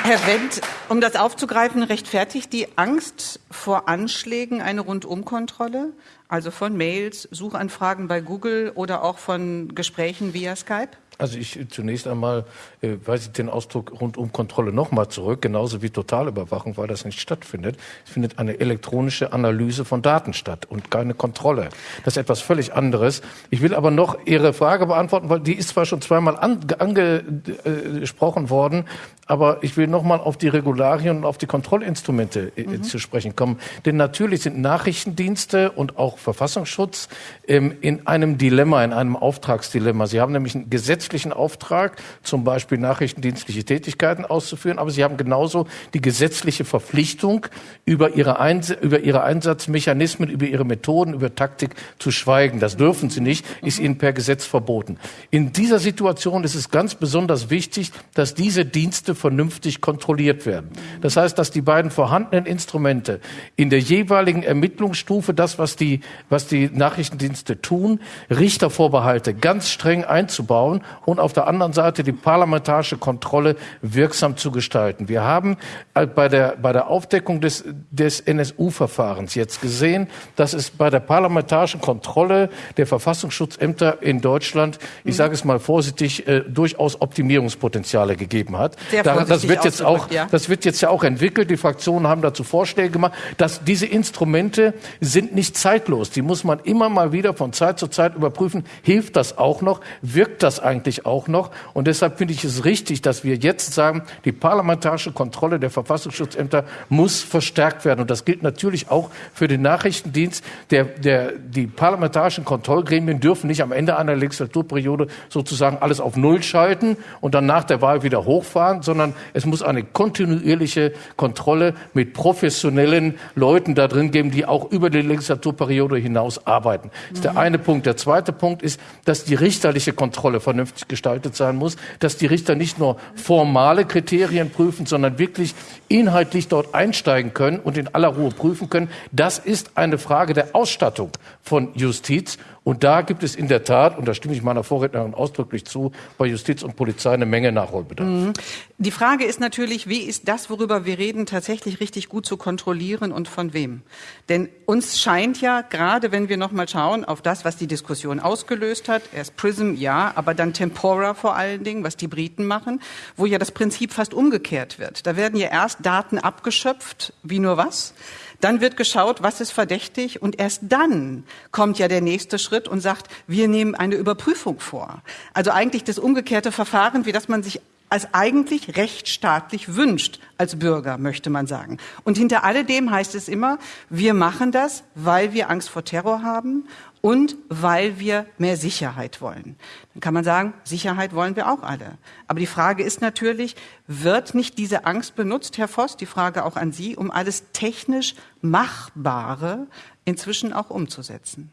Herr Wendt, um das aufzugreifen, rechtfertigt die Angst vor Anschlägen eine Rundumkontrolle, also von Mails, Suchanfragen bei Google oder auch von Gesprächen via Skype? Also ich zunächst einmal äh, weise ich den Ausdruck rund um Kontrolle nochmal zurück, genauso wie Totalüberwachung, weil das nicht stattfindet. Es findet eine elektronische Analyse von Daten statt und keine Kontrolle. Das ist etwas völlig anderes. Ich will aber noch Ihre Frage beantworten, weil die ist zwar schon zweimal angesprochen worden, aber ich will nochmal auf die Regularien und auf die Kontrollinstrumente äh, mhm. zu sprechen kommen. Denn natürlich sind Nachrichtendienste und auch Verfassungsschutz ähm, in einem Dilemma, in einem Auftragsdilemma. Sie haben nämlich ein Gesetz gesetzlichen Auftrag, zum Beispiel nachrichtendienstliche Tätigkeiten auszuführen, aber sie haben genauso die gesetzliche Verpflichtung, über ihre, Eins über ihre Einsatzmechanismen, über ihre Methoden, über Taktik zu schweigen. Das dürfen sie nicht, ist ihnen per Gesetz verboten. In dieser Situation ist es ganz besonders wichtig, dass diese Dienste vernünftig kontrolliert werden. Das heißt, dass die beiden vorhandenen Instrumente in der jeweiligen Ermittlungsstufe, das, was die, was die Nachrichtendienste tun, Richtervorbehalte ganz streng einzubauen und auf der anderen Seite die parlamentarische Kontrolle wirksam zu gestalten. Wir haben äh, bei der, bei der Aufdeckung des, des NSU-Verfahrens jetzt gesehen, dass es bei der parlamentarischen Kontrolle der Verfassungsschutzämter in Deutschland, ich sage es mal vorsichtig, äh, durchaus Optimierungspotenziale gegeben hat. Da, das wird jetzt auch, ja. das wird jetzt ja auch entwickelt. Die Fraktionen haben dazu Vorschläge gemacht, dass diese Instrumente sind nicht zeitlos. Die muss man immer mal wieder von Zeit zu Zeit überprüfen. Hilft das auch noch? Wirkt das eigentlich? Eigentlich auch noch. Und deshalb finde ich es richtig, dass wir jetzt sagen, die parlamentarische Kontrolle der Verfassungsschutzämter muss verstärkt werden. Und das gilt natürlich auch für den Nachrichtendienst. Der, der, die parlamentarischen Kontrollgremien dürfen nicht am Ende einer Legislaturperiode sozusagen alles auf Null schalten und dann nach der Wahl wieder hochfahren, sondern es muss eine kontinuierliche Kontrolle mit professionellen Leuten da drin geben, die auch über die Legislaturperiode hinaus arbeiten. Das ist der mhm. eine Punkt. Der zweite Punkt ist, dass die richterliche Kontrolle vernünftig vernünftig gestaltet sein muss, dass die Richter nicht nur formale Kriterien prüfen, sondern wirklich inhaltlich dort einsteigen können und in aller Ruhe prüfen können. Das ist eine Frage der Ausstattung von Justiz. Und da gibt es in der Tat, und da stimme ich meiner Vorrednerin ausdrücklich zu, bei Justiz und Polizei eine Menge Nachholbedarf. Mhm. Die Frage ist natürlich, wie ist das, worüber wir reden, tatsächlich richtig gut zu kontrollieren und von wem? Denn uns scheint ja, gerade wenn wir nochmal schauen auf das, was die Diskussion ausgelöst hat, erst Prism, ja, aber dann Tempora vor allen Dingen, was die Briten machen, wo ja das Prinzip fast umgekehrt wird. Da werden ja erst Daten abgeschöpft, wie nur was. Dann wird geschaut, was ist verdächtig und erst dann kommt ja der nächste Schritt und sagt, wir nehmen eine Überprüfung vor. Also eigentlich das umgekehrte Verfahren, wie das man sich als eigentlich rechtsstaatlich wünscht als Bürger, möchte man sagen. Und hinter alledem heißt es immer, wir machen das, weil wir Angst vor Terror haben und weil wir mehr Sicherheit wollen. Dann kann man sagen, Sicherheit wollen wir auch alle. Aber die Frage ist natürlich, wird nicht diese Angst benutzt, Herr Voss, die Frage auch an Sie, um alles technisch Machbare inzwischen auch umzusetzen?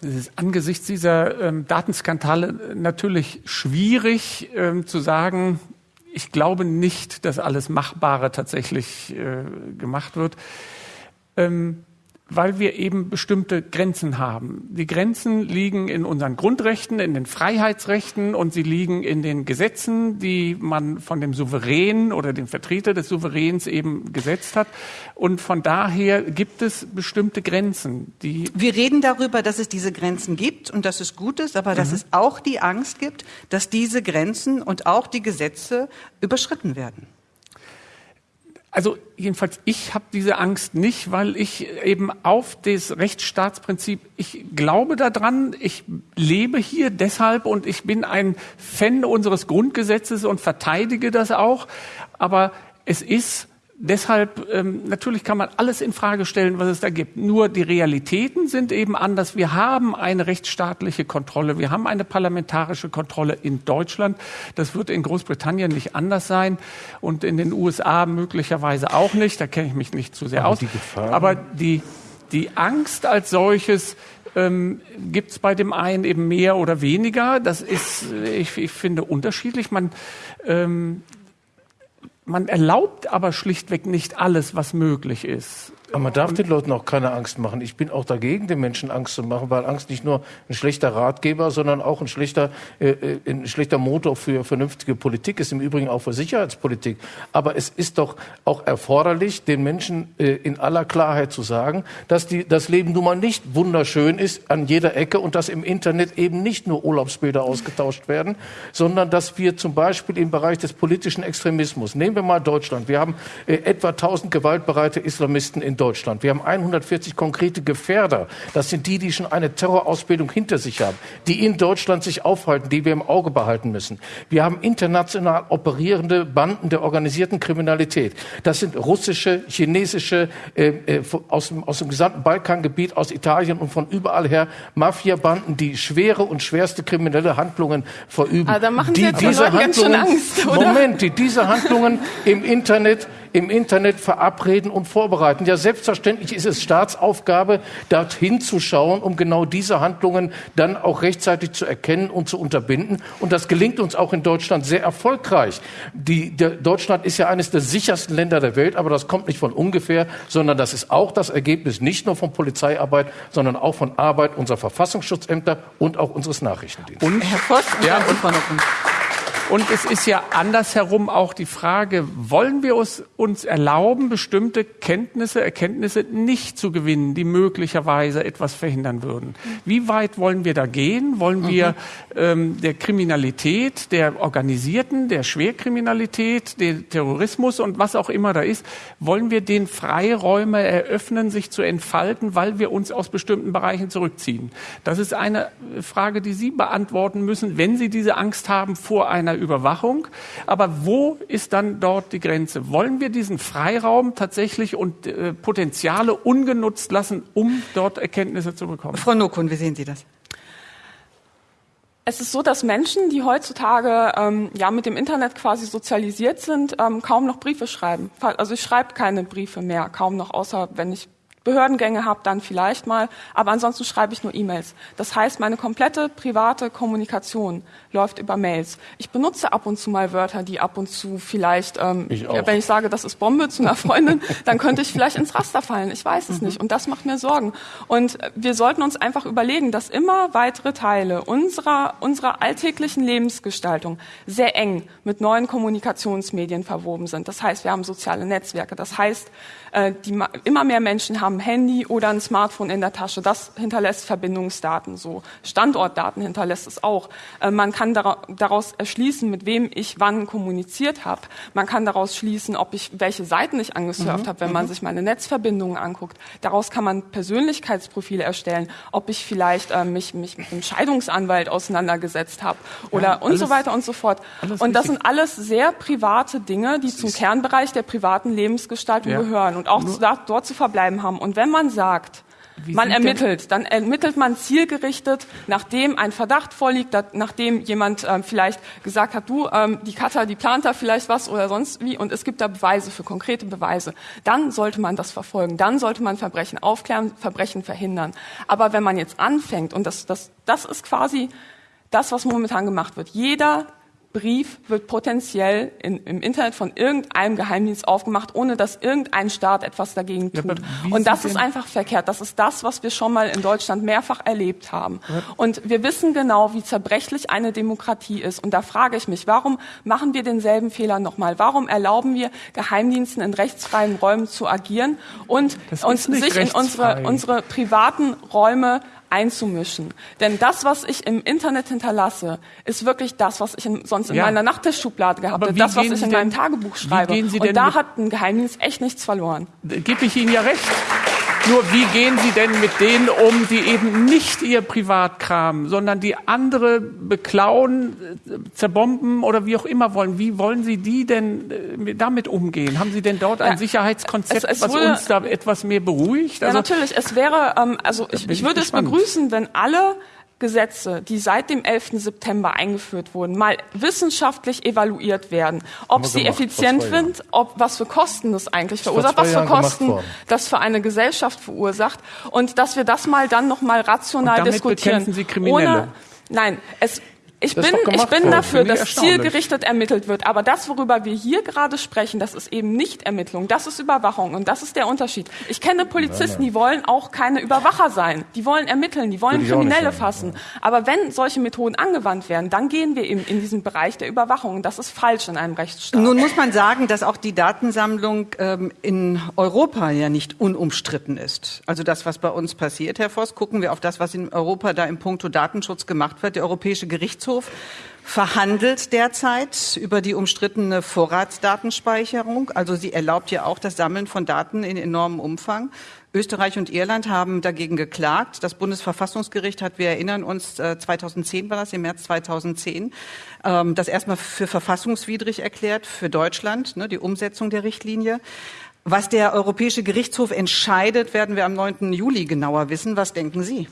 Es ist angesichts dieser ähm, Datenskandale natürlich schwierig ähm, zu sagen, ich glaube nicht, dass alles Machbare tatsächlich äh, gemacht wird. Ähm, weil wir eben bestimmte Grenzen haben. Die Grenzen liegen in unseren Grundrechten, in den Freiheitsrechten und sie liegen in den Gesetzen, die man von dem Souverän oder dem Vertreter des Souveräns eben gesetzt hat. Und von daher gibt es bestimmte Grenzen, die. Wir reden darüber, dass es diese Grenzen gibt und dass es gut ist, aber dass mhm. es auch die Angst gibt, dass diese Grenzen und auch die Gesetze überschritten werden. Also jedenfalls, ich habe diese Angst nicht, weil ich eben auf das Rechtsstaatsprinzip, ich glaube daran, ich lebe hier deshalb und ich bin ein Fan unseres Grundgesetzes und verteidige das auch. Aber es ist deshalb, ähm, natürlich kann man alles in Frage stellen, was es da gibt. Nur die Realitäten sind eben anders. Wir haben eine rechtsstaatliche Kontrolle. Wir haben eine parlamentarische Kontrolle in Deutschland. Das wird in Großbritannien nicht anders sein und in den USA möglicherweise auch nicht. Da kenne ich mich nicht zu sehr Aber aus. Die Aber die, die Angst als solches, ähm, gibt es bei dem einen eben mehr oder weniger. Das ist, ich, ich finde, unterschiedlich. Man, ähm, man erlaubt aber schlichtweg nicht alles, was möglich ist. Aber man darf den Leuten auch keine Angst machen. Ich bin auch dagegen, den Menschen Angst zu machen, weil Angst nicht nur ein schlechter Ratgeber, sondern auch ein schlechter, äh, ein schlechter Motor für vernünftige Politik ist, im Übrigen auch für Sicherheitspolitik. Aber es ist doch auch erforderlich, den Menschen äh, in aller Klarheit zu sagen, dass die, das Leben nun mal nicht wunderschön ist an jeder Ecke und dass im Internet eben nicht nur Urlaubsbilder ausgetauscht werden, sondern dass wir zum Beispiel im Bereich des politischen Extremismus, nehmen wir mal Deutschland, wir haben äh, etwa 1000 gewaltbereite Islamisten in Deutschland. Wir haben 140 konkrete Gefährder. Das sind die, die schon eine Terrorausbildung hinter sich haben, die in Deutschland sich aufhalten, die wir im Auge behalten müssen. Wir haben international operierende Banden der organisierten Kriminalität. Das sind russische, chinesische, äh, äh, aus, dem, aus dem gesamten Balkangebiet, aus Italien und von überall her Mafiabanden, die schwere und schwerste kriminelle Handlungen verüben. Ah, da machen Sie die diese Handlungen, Angst, Moment, die diese Handlungen im Internet im Internet verabreden und vorbereiten. Ja, selbstverständlich ist es Staatsaufgabe, dorthin zu schauen, um genau diese Handlungen dann auch rechtzeitig zu erkennen und zu unterbinden. Und das gelingt uns auch in Deutschland sehr erfolgreich. Die, der, Deutschland ist ja eines der sichersten Länder der Welt, aber das kommt nicht von ungefähr, sondern das ist auch das Ergebnis nicht nur von Polizeiarbeit, sondern auch von Arbeit unserer Verfassungsschutzämter und auch unseres Nachrichtendienstes. Und Herr Voss, ja, und und es ist ja andersherum auch die Frage, wollen wir uns, uns erlauben, bestimmte Kenntnisse, Erkenntnisse nicht zu gewinnen, die möglicherweise etwas verhindern würden? Wie weit wollen wir da gehen? Wollen wir mhm. ähm, der Kriminalität, der Organisierten, der Schwerkriminalität, der Terrorismus und was auch immer da ist, wollen wir den Freiräume eröffnen, sich zu entfalten, weil wir uns aus bestimmten Bereichen zurückziehen? Das ist eine Frage, die Sie beantworten müssen, wenn Sie diese Angst haben vor einer Überwachung. Aber wo ist dann dort die Grenze? Wollen wir diesen Freiraum tatsächlich und äh, Potenziale ungenutzt lassen, um dort Erkenntnisse zu bekommen? Frau Nokun, wie sehen Sie das? Es ist so, dass Menschen, die heutzutage ähm, ja mit dem Internet quasi sozialisiert sind, ähm, kaum noch Briefe schreiben. Also ich schreibe keine Briefe mehr, kaum noch, außer wenn ich Behördengänge habe, dann vielleicht mal, aber ansonsten schreibe ich nur E-Mails. Das heißt, meine komplette private Kommunikation läuft über Mails. Ich benutze ab und zu mal Wörter, die ab und zu vielleicht, ähm, ich wenn ich sage, das ist Bombe zu einer Freundin, dann könnte ich vielleicht ins Raster fallen. Ich weiß es mhm. nicht und das macht mir Sorgen. Und wir sollten uns einfach überlegen, dass immer weitere Teile unserer, unserer alltäglichen Lebensgestaltung sehr eng mit neuen Kommunikationsmedien verwoben sind. Das heißt, wir haben soziale Netzwerke. Das heißt, äh, die, immer mehr Menschen haben am Handy oder ein Smartphone in der Tasche. Das hinterlässt Verbindungsdaten so. Standortdaten hinterlässt es auch. Äh, man kann daraus erschließen, mit wem ich wann kommuniziert habe. Man kann daraus schließen, ob ich welche Seiten ich angesurft mhm. habe, wenn man mhm. sich meine Netzverbindungen anguckt. Daraus kann man Persönlichkeitsprofile erstellen, ob ich vielleicht äh, mich, mich mit einem Scheidungsanwalt auseinandergesetzt habe oder ja, und so weiter und so fort. Und das sind alles sehr private Dinge, die zum Kernbereich der privaten Lebensgestaltung ja. gehören und auch zu, dort zu verbleiben haben. Und wenn man sagt, wie man ermittelt, dann ermittelt man zielgerichtet, nachdem ein Verdacht vorliegt, nachdem jemand ähm, vielleicht gesagt hat, du, ähm, die Cutter, die plant da vielleicht was oder sonst wie, und es gibt da Beweise für konkrete Beweise, dann sollte man das verfolgen, dann sollte man Verbrechen aufklären, Verbrechen verhindern. Aber wenn man jetzt anfängt, und das, das, das ist quasi das, was momentan gemacht wird, jeder Brief wird potenziell in, im Internet von irgendeinem Geheimdienst aufgemacht, ohne dass irgendein Staat etwas dagegen tut. Ja, und das ist einfach verkehrt. Das ist das, was wir schon mal in Deutschland mehrfach erlebt haben. Ja. Und wir wissen genau, wie zerbrechlich eine Demokratie ist. Und da frage ich mich, warum machen wir denselben Fehler nochmal? Warum erlauben wir Geheimdiensten in rechtsfreien Räumen zu agieren und uns sich in unsere, unsere privaten Räume einzumischen. Denn das, was ich im Internet hinterlasse, ist wirklich das, was ich in, sonst in ja. meiner Nachttischschublade gehabt habe, das, was ich in meinem Tagebuch schreibe. Und da hat ein Geheimdienst echt nichts verloren. Gebe ich Ihnen ja recht. Nur wie gehen Sie denn mit denen um, die eben nicht Ihr Privatkram, sondern die andere beklauen, äh, zerbomben oder wie auch immer wollen? Wie wollen Sie die denn äh, damit umgehen? Haben Sie denn dort ein ja, Sicherheitskonzept, es, es was wurde, uns da etwas mehr beruhigt? Also, ja, natürlich. Es wäre, ähm, also ich, ich würde es begrüßen, wenn alle Gesetze, die seit dem 11. September eingeführt wurden, mal wissenschaftlich evaluiert werden, ob sie gemacht, effizient sind, ob was für Kosten das eigentlich verursacht, was für Kosten das für eine Gesellschaft verursacht und dass wir das mal dann noch mal rational und damit diskutieren. Sie Kriminelle. Ohne, nein, es ich bin, ich bin dafür, dass zielgerichtet ermittelt wird. Aber das, worüber wir hier gerade sprechen, das ist eben nicht Ermittlung, das ist Überwachung. Und das ist der Unterschied. Ich kenne Polizisten, die wollen auch keine Überwacher sein. Die wollen ermitteln, die wollen Kriminelle fassen. Aber wenn solche Methoden angewandt werden, dann gehen wir eben in diesen Bereich der Überwachung. Und das ist falsch in einem Rechtsstaat. Nun muss man sagen, dass auch die Datensammlung ähm, in Europa ja nicht unumstritten ist. Also das, was bei uns passiert, Herr Voss, gucken wir auf das, was in Europa da im Punkto Datenschutz gemacht wird. Der Europäische Gerichtshof Gerichtshof verhandelt derzeit über die umstrittene Vorratsdatenspeicherung. Also sie erlaubt ja auch das Sammeln von Daten in enormem Umfang. Österreich und Irland haben dagegen geklagt. Das Bundesverfassungsgericht hat, wir erinnern uns, 2010 äh, war das, im März 2010, ähm, das erstmal für verfassungswidrig erklärt für Deutschland, ne, die Umsetzung der Richtlinie. Was der Europäische Gerichtshof entscheidet, werden wir am 9. Juli genauer wissen. Was denken Sie?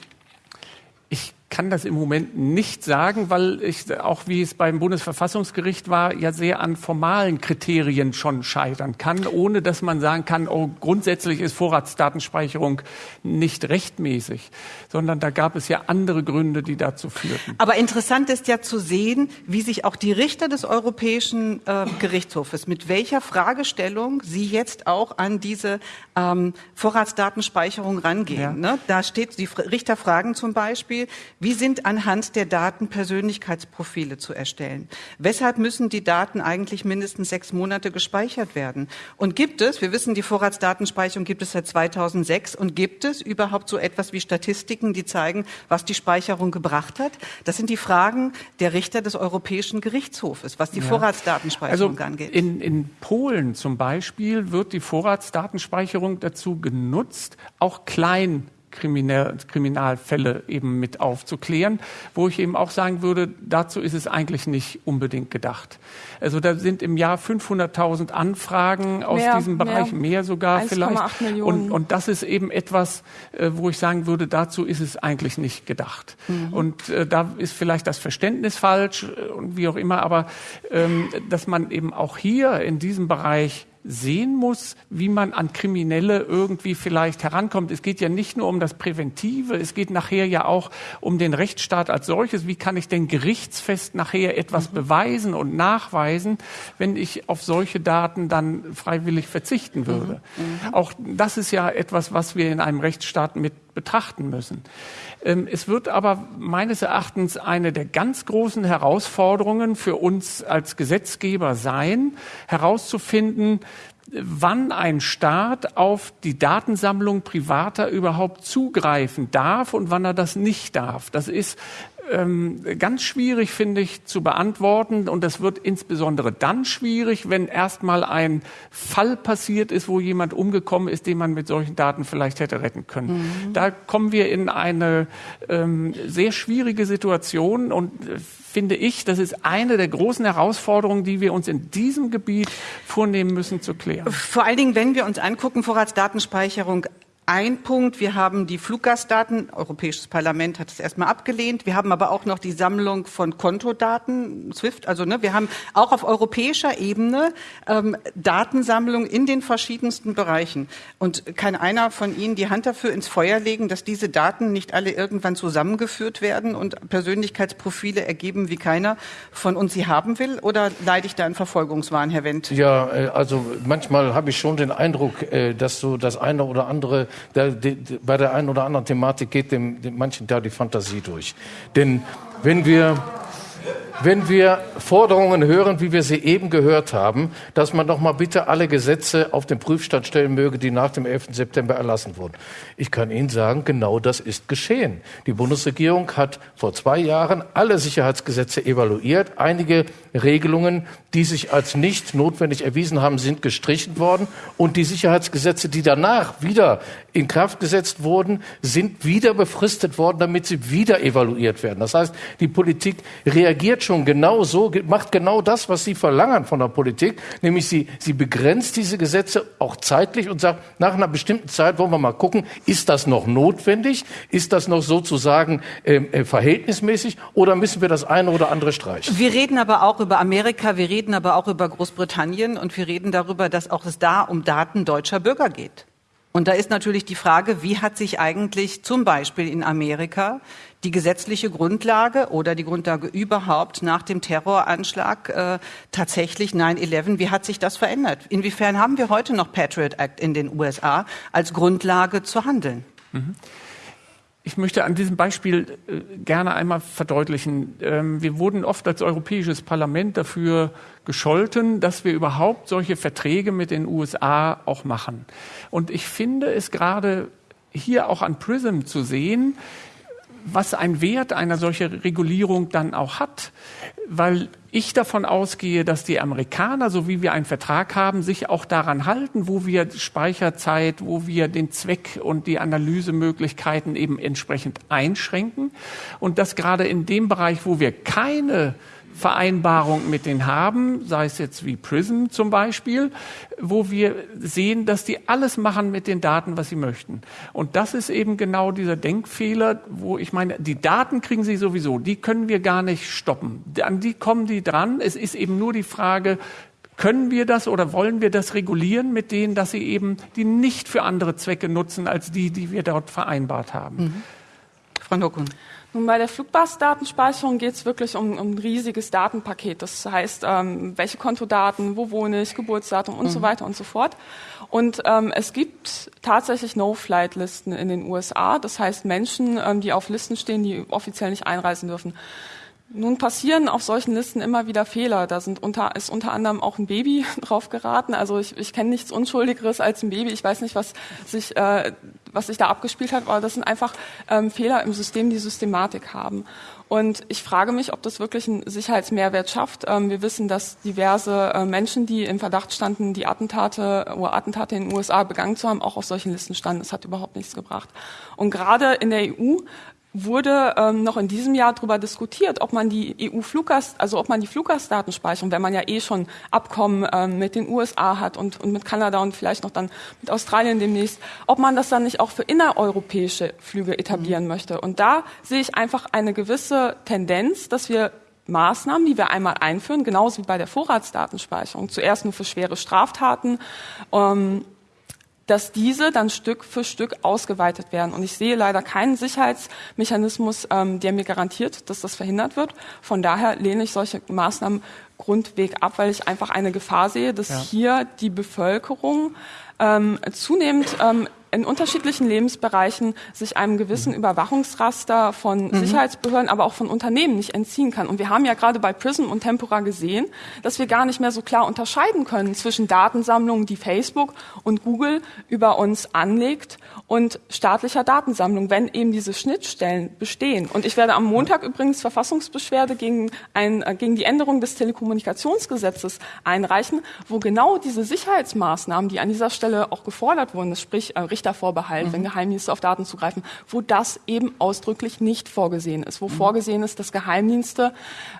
Ich kann das im Moment nicht sagen, weil ich auch wie es beim Bundesverfassungsgericht war, ja sehr an formalen Kriterien schon scheitern kann, ohne dass man sagen kann, oh, grundsätzlich ist Vorratsdatenspeicherung nicht rechtmäßig, sondern da gab es ja andere Gründe, die dazu führten. Aber interessant ist ja zu sehen, wie sich auch die Richter des Europäischen äh, Gerichtshofes mit welcher Fragestellung sie jetzt auch an diese ähm, Vorratsdatenspeicherung rangehen. Ja. Ne? Da steht, die Richter fragen zum Beispiel, wie sind anhand der Daten Persönlichkeitsprofile zu erstellen? Weshalb müssen die Daten eigentlich mindestens sechs Monate gespeichert werden? Und gibt es, wir wissen, die Vorratsdatenspeicherung gibt es seit 2006, und gibt es überhaupt so etwas wie Statistiken, die zeigen, was die Speicherung gebracht hat? Das sind die Fragen der Richter des Europäischen Gerichtshofes, was die ja. Vorratsdatenspeicherung also angeht. In, in Polen zum Beispiel wird die Vorratsdatenspeicherung dazu genutzt, auch klein Kriminal, Kriminalfälle eben mit aufzuklären, wo ich eben auch sagen würde, dazu ist es eigentlich nicht unbedingt gedacht. Also da sind im Jahr 500.000 Anfragen aus mehr, diesem Bereich, mehr, mehr sogar vielleicht. Und, und das ist eben etwas, äh, wo ich sagen würde, dazu ist es eigentlich nicht gedacht. Mhm. Und äh, da ist vielleicht das Verständnis falsch äh, und wie auch immer, aber ähm, dass man eben auch hier in diesem Bereich sehen muss, wie man an Kriminelle irgendwie vielleicht herankommt. Es geht ja nicht nur um das Präventive, es geht nachher ja auch um den Rechtsstaat als solches. Wie kann ich denn gerichtsfest nachher etwas mhm. beweisen und nachweisen, wenn ich auf solche Daten dann freiwillig verzichten würde? Mhm. Mhm. Auch das ist ja etwas, was wir in einem Rechtsstaat mit betrachten müssen. Ähm, es wird aber meines Erachtens eine der ganz großen Herausforderungen für uns als Gesetzgeber sein, herauszufinden, wann ein Staat auf die Datensammlung privater überhaupt zugreifen darf und wann er das nicht darf. Das ist ähm, ganz schwierig, finde ich, zu beantworten. Und das wird insbesondere dann schwierig, wenn erstmal ein Fall passiert ist, wo jemand umgekommen ist, den man mit solchen Daten vielleicht hätte retten können. Mhm. Da kommen wir in eine ähm, sehr schwierige Situation und äh, finde ich, das ist eine der großen Herausforderungen, die wir uns in diesem Gebiet vornehmen müssen zu klären. Vor allen Dingen, wenn wir uns angucken, Vorratsdatenspeicherung ein Punkt. Wir haben die Fluggastdaten. Europäisches Parlament hat es erstmal abgelehnt. Wir haben aber auch noch die Sammlung von Kontodaten, SWIFT. Also ne, wir haben auch auf europäischer Ebene ähm, Datensammlung in den verschiedensten Bereichen. Und kann einer von Ihnen die Hand dafür ins Feuer legen, dass diese Daten nicht alle irgendwann zusammengeführt werden und Persönlichkeitsprofile ergeben, wie keiner von uns sie haben will? Oder leide ich da einen Verfolgungswahn, Herr Wendt? Ja, äh, also manchmal habe ich schon den Eindruck, äh, dass so das eine oder andere da, die, bei der einen oder anderen Thematik geht dem, dem manchen da die Fantasie durch. Denn wenn wir wenn wir Forderungen hören, wie wir sie eben gehört haben, dass man doch mal bitte alle Gesetze auf den Prüfstand stellen möge, die nach dem 11. September erlassen wurden. Ich kann Ihnen sagen, genau das ist geschehen. Die Bundesregierung hat vor zwei Jahren alle Sicherheitsgesetze evaluiert. Einige Regelungen, die sich als nicht notwendig erwiesen haben, sind gestrichen worden. Und die Sicherheitsgesetze, die danach wieder in Kraft gesetzt wurden, sind wieder befristet worden, damit sie wieder evaluiert werden. Das heißt, die Politik reagiert schon genau so, macht genau das, was Sie verlangen von der Politik, nämlich sie, sie begrenzt diese Gesetze auch zeitlich und sagt, nach einer bestimmten Zeit wollen wir mal gucken, ist das noch notwendig? Ist das noch sozusagen ähm, äh, verhältnismäßig oder müssen wir das eine oder andere streichen? Wir reden aber auch über Amerika, wir reden aber auch über Großbritannien und wir reden darüber, dass auch es da um Daten deutscher Bürger geht. Und da ist natürlich die Frage, wie hat sich eigentlich zum Beispiel in Amerika die gesetzliche Grundlage oder die Grundlage überhaupt nach dem Terroranschlag äh, tatsächlich 9-11, wie hat sich das verändert? Inwiefern haben wir heute noch Patriot Act in den USA als Grundlage zu handeln? Mhm. Ich möchte an diesem Beispiel äh, gerne einmal verdeutlichen. Ähm, wir wurden oft als Europäisches Parlament dafür gescholten, dass wir überhaupt solche Verträge mit den USA auch machen. Und ich finde es gerade hier auch an Prism zu sehen, was ein Wert einer solchen Regulierung dann auch hat, weil ich davon ausgehe, dass die Amerikaner, so wie wir einen Vertrag haben, sich auch daran halten, wo wir Speicherzeit, wo wir den Zweck und die Analysemöglichkeiten eben entsprechend einschränken. Und dass gerade in dem Bereich, wo wir keine Vereinbarung mit denen haben, sei es jetzt wie Prism zum Beispiel, wo wir sehen, dass die alles machen mit den Daten, was sie möchten. Und das ist eben genau dieser Denkfehler, wo ich meine, die Daten kriegen sie sowieso, die können wir gar nicht stoppen. An die kommen die dran. Es ist eben nur die Frage, können wir das oder wollen wir das regulieren mit denen, dass sie eben die nicht für andere Zwecke nutzen als die, die wir dort vereinbart haben? Mhm. Frau Nokun. Nun, bei der Flugbus-Datenspeicherung geht es wirklich um, um, ein riesiges Datenpaket. Das heißt, ähm, welche Kontodaten, wo wohne ich, Geburtsdatum und mhm. so weiter und so fort. Und ähm, es gibt tatsächlich No-Flight-Listen in den USA. Das heißt, Menschen, ähm, die auf Listen stehen, die offiziell nicht einreisen dürfen. Nun passieren auf solchen Listen immer wieder Fehler. Da sind unter, ist unter anderem auch ein Baby drauf geraten. Also ich, ich kenne nichts Unschuldigeres als ein Baby. Ich weiß nicht, was sich, äh, was sich da abgespielt hat, aber das sind einfach ähm, Fehler im System, die Systematik haben. Und ich frage mich, ob das wirklich einen Sicherheitsmehrwert schafft. Ähm, wir wissen, dass diverse äh, Menschen, die im Verdacht standen, die Attentate oder Attentate in den USA begangen zu haben, auch auf solchen Listen standen. Das hat überhaupt nichts gebracht. Und gerade in der EU wurde ähm, noch in diesem Jahr darüber diskutiert, ob man die EU-Fluggast, also ob man die Fluggastdatenspeicherung, wenn man ja eh schon Abkommen ähm, mit den USA hat und, und mit Kanada und vielleicht noch dann mit Australien demnächst, ob man das dann nicht auch für innereuropäische Flüge etablieren mhm. möchte. Und da sehe ich einfach eine gewisse Tendenz, dass wir Maßnahmen, die wir einmal einführen, genauso wie bei der Vorratsdatenspeicherung, zuerst nur für schwere Straftaten, ähm, dass diese dann Stück für Stück ausgeweitet werden. Und ich sehe leider keinen Sicherheitsmechanismus, ähm, der mir garantiert, dass das verhindert wird. Von daher lehne ich solche Maßnahmen grundweg ab, weil ich einfach eine Gefahr sehe, dass ja. hier die Bevölkerung ähm, zunehmend ähm, in unterschiedlichen Lebensbereichen sich einem gewissen Mhm. Überwachungsraster von Sicherheitsbehörden, aber auch von Unternehmen nicht entziehen kann. Und wir haben ja gerade bei Prism und Tempora gesehen, dass wir gar nicht mehr so klar unterscheiden können zwischen Datensammlungen, die Facebook und Google über uns anlegt und staatlicher Datensammlung, wenn eben diese Schnittstellen bestehen. Und ich werde am Montag übrigens Verfassungsbeschwerde gegen, ein, äh, gegen die Änderung des Telekommunikationsgesetzes einreichen, wo genau diese Sicherheitsmaßnahmen, die an dieser Stelle auch gefordert wurden, sprich äh, Richtervorbehalt, wenn Geheimdienste auf Daten zugreifen, wo das eben ausdrücklich nicht vorgesehen ist, wo vorgesehen ist, dass Geheimdienste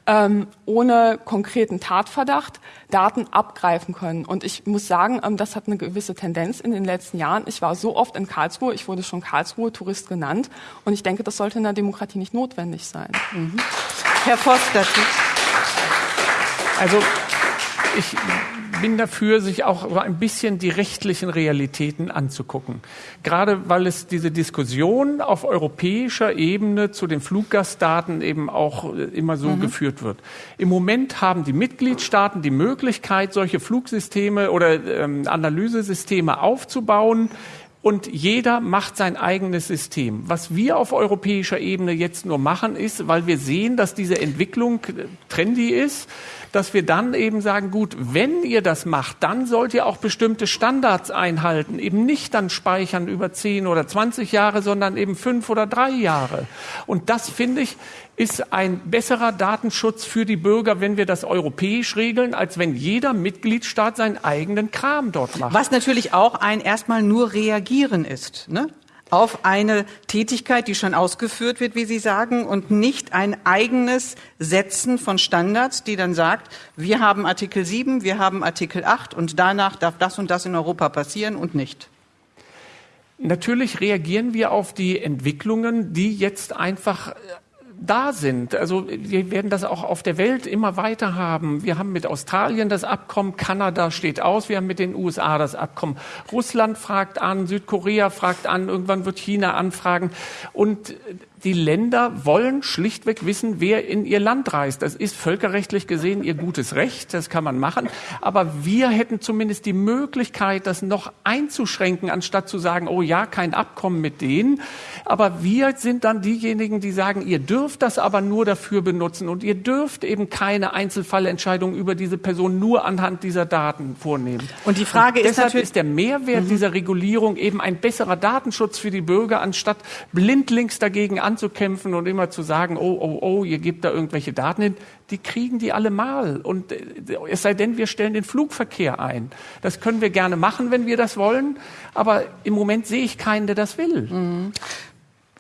ähm, ohne konkreten Tatverdacht Daten abgreifen können. Und ich muss sagen, ähm, das hat eine gewisse Tendenz in den letzten Jahren. Ich war so oft in Karlsruhe, ich wurde schon Karlsruhe-Tourist genannt. Und ich denke, das sollte in der Demokratie nicht notwendig sein. Herr Voss dazu. Also ich bin dafür, sich auch ein bisschen die rechtlichen Realitäten anzugucken. Gerade weil es diese Diskussion auf europäischer Ebene zu den Fluggastdaten eben auch äh, immer so geführt wird. Im Moment haben die Mitgliedstaaten die Möglichkeit, solche Flugsysteme oder ähm, Analysesysteme aufzubauen. Und jeder macht sein eigenes System. Was wir auf europäischer Ebene jetzt nur machen, ist, weil wir sehen, dass diese Entwicklung äh, trendy ist, dass wir dann eben sagen, gut, wenn ihr das macht, dann sollt ihr auch bestimmte Standards einhalten. Eben nicht dann speichern über 10 oder 20 Jahre, sondern eben fünf oder drei Jahre. Und das, finde ich, ist ein besserer Datenschutz für die Bürger, wenn wir das europäisch regeln, als wenn jeder Mitgliedstaat seinen eigenen Kram dort macht. Was natürlich auch ein erstmal nur reagieren ist, ne? Auf eine Tätigkeit, die schon ausgeführt wird, wie Sie sagen, und nicht ein eigenes Setzen von Standards, die dann sagt, wir haben Artikel 7, wir haben Artikel 8 und danach darf das und das in Europa passieren und nicht. Natürlich reagieren wir auf die Entwicklungen, die jetzt einfach äh, da sind. Also wir werden das auch auf der Welt immer weiter haben. Wir haben mit Australien das Abkommen, Kanada steht aus, wir haben mit den USA das Abkommen. Russland fragt an, Südkorea fragt an, irgendwann wird China anfragen. Und die Länder wollen schlichtweg wissen, wer in ihr Land reist. Das ist völkerrechtlich gesehen ihr gutes Recht, das kann man machen. Aber wir hätten zumindest die Möglichkeit, das noch einzuschränken, anstatt zu sagen, oh ja, kein Abkommen mit denen. Aber wir sind dann diejenigen, die sagen, ihr dürft das aber nur dafür benutzen und ihr dürft eben keine Einzelfallentscheidung über diese Person nur anhand dieser Daten vornehmen. Und die Frage und ist deshalb natürlich- ist der Mehrwert dieser Regulierung eben ein besserer Datenschutz für die Bürger, anstatt blindlings dagegen anzukämpfen und immer zu sagen, oh, oh, oh, ihr gebt da irgendwelche Daten hin. Die kriegen die alle mal. Und äh, es sei denn, wir stellen den Flugverkehr ein. Das können wir gerne machen, wenn wir das wollen. Aber im Moment sehe ich keinen, der das will.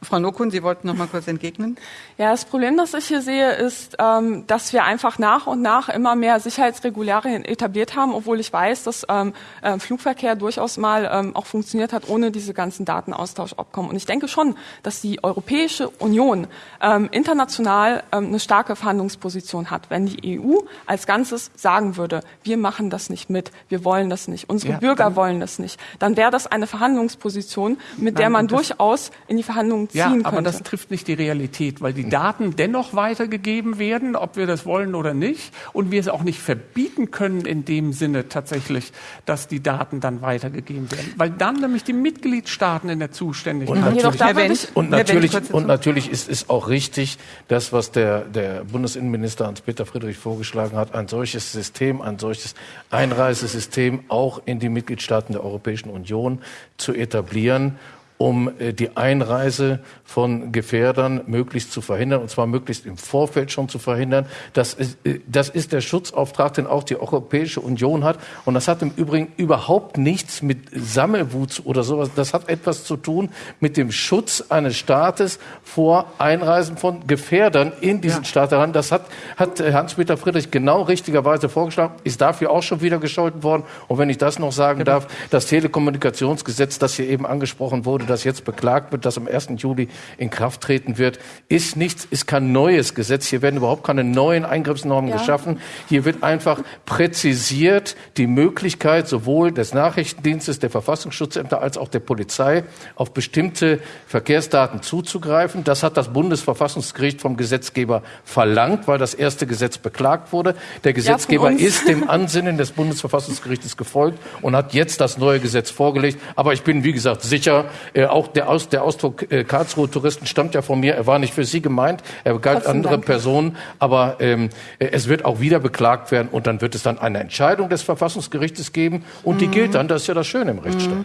Frau Nokun, Sie wollten noch mal kurz entgegnen. Ja, das Problem, das ich hier sehe, ist, ähm, dass wir einfach nach und nach immer mehr Sicherheitsregularien etabliert haben, obwohl ich weiß, dass ähm, äh, Flugverkehr durchaus mal ähm, auch funktioniert hat ohne diese ganzen Datenaustauschabkommen. Und ich denke schon, dass die Europäische Union ähm, international ähm, eine starke Verhandlungsposition hat, wenn die EU als Ganzes sagen würde, wir machen das nicht mit, wir wollen das nicht, unsere Ja, Bürger wollen das nicht, dann wäre das eine Verhandlungsposition, mit der Nein, man und das- durchaus in die Verhandlungen ziehen Ja, könnte. aber das trifft nicht die Realität, weil die Daten dennoch weitergegeben werden, ob wir das wollen oder nicht. Und wir es auch nicht verbieten können in dem Sinne tatsächlich, dass die Daten dann weitergegeben werden. Weil dann nämlich die Mitgliedstaaten in der Zuständigkeit Und natürlich- würde Wendt. ich, Und natürlich, dazu. und natürlich ist es auch richtig, das, was der, der Bundesinnenminister Hans-Peter Friedrich vorgeschlagen hat, ein solches System, ein solches Einreisesystem auch in die Mitgliedstaaten der Europäischen Union zu etablieren um äh, die Einreise von Gefährdern möglichst zu verhindern, und zwar möglichst im Vorfeld schon zu verhindern. Das ist, äh, das ist der Schutzauftrag, den auch die Europäische Union hat. Und das hat im Übrigen überhaupt nichts mit Sammelwut oder sowas. Das hat etwas zu tun mit dem Schutz eines Staates vor Einreisen von Gefährdern in diesen Staat heran. Das hat, hat äh, Hans-Peter Friedrich genau richtigerweise vorgeschlagen, ist dafür auch schon wieder gescholten worden. Und wenn ich das noch sagen darf, das Telekommunikationsgesetz, das hier eben angesprochen wurde, das jetzt beklagt wird, das am 1. Juli in Kraft treten wird, ist nichts, ist kein neues Gesetz. Hier werden überhaupt keine neuen Eingriffsnormen ja. geschaffen. Hier wird einfach präzisiert die Möglichkeit sowohl des Nachrichtendienstes, der Verfassungsschutzämter als auch der Polizei auf bestimmte Verkehrsdaten zuzugreifen. Das hat das Bundesverfassungsgericht vom Gesetzgeber verlangt, weil das erste Gesetz beklagt wurde. Der Gesetzgeber ja, ist dem Ansinnen des Bundesverfassungsgerichtes gefolgt und hat jetzt das neue Gesetz vorgelegt. Aber ich bin, wie gesagt, sicher, äh, auch der, Aus, der Ausdruck äh, Karlsruhe Touristen stammt ja von mir. Er war nicht für Sie gemeint, er galt Trotzdem andere danke. Personen. Aber ähm, äh, es wird auch wieder beklagt werden und dann wird es dann eine Entscheidung des Verfassungsgerichtes geben und mhm. die gilt dann. Das ist ja das Schöne im Rechtsstaat. Mhm.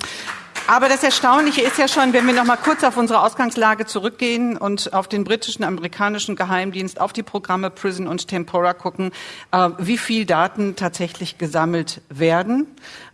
Aber das Erstaunliche ist ja schon, wenn wir noch mal kurz auf unsere Ausgangslage zurückgehen und auf den britischen, amerikanischen Geheimdienst, auf die Programme Prison und Tempora gucken, äh, wie viel Daten tatsächlich gesammelt werden.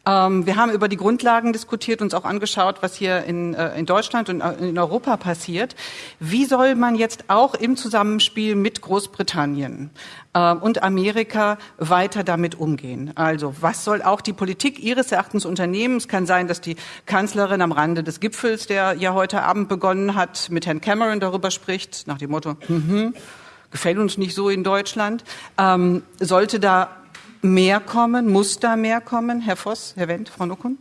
Ähm, wir haben über die Grundlagen diskutiert, uns auch angeschaut, was hier in, äh, in Deutschland und äh, in Europa passiert. Wie soll man jetzt auch im Zusammenspiel mit Großbritannien äh, und Amerika weiter damit umgehen? Also was soll auch die Politik Ihres Erachtens unternehmen? Es kann sein, dass die Kanzlerin am Rande des Gipfels, der ja heute Abend begonnen hat, mit Herrn Cameron darüber spricht, nach dem Motto, mhm, gefällt uns nicht so in Deutschland, ähm, sollte da mehr kommen? Muss da mehr kommen? Herr Voss, Herr Wendt, Frau Nuckun?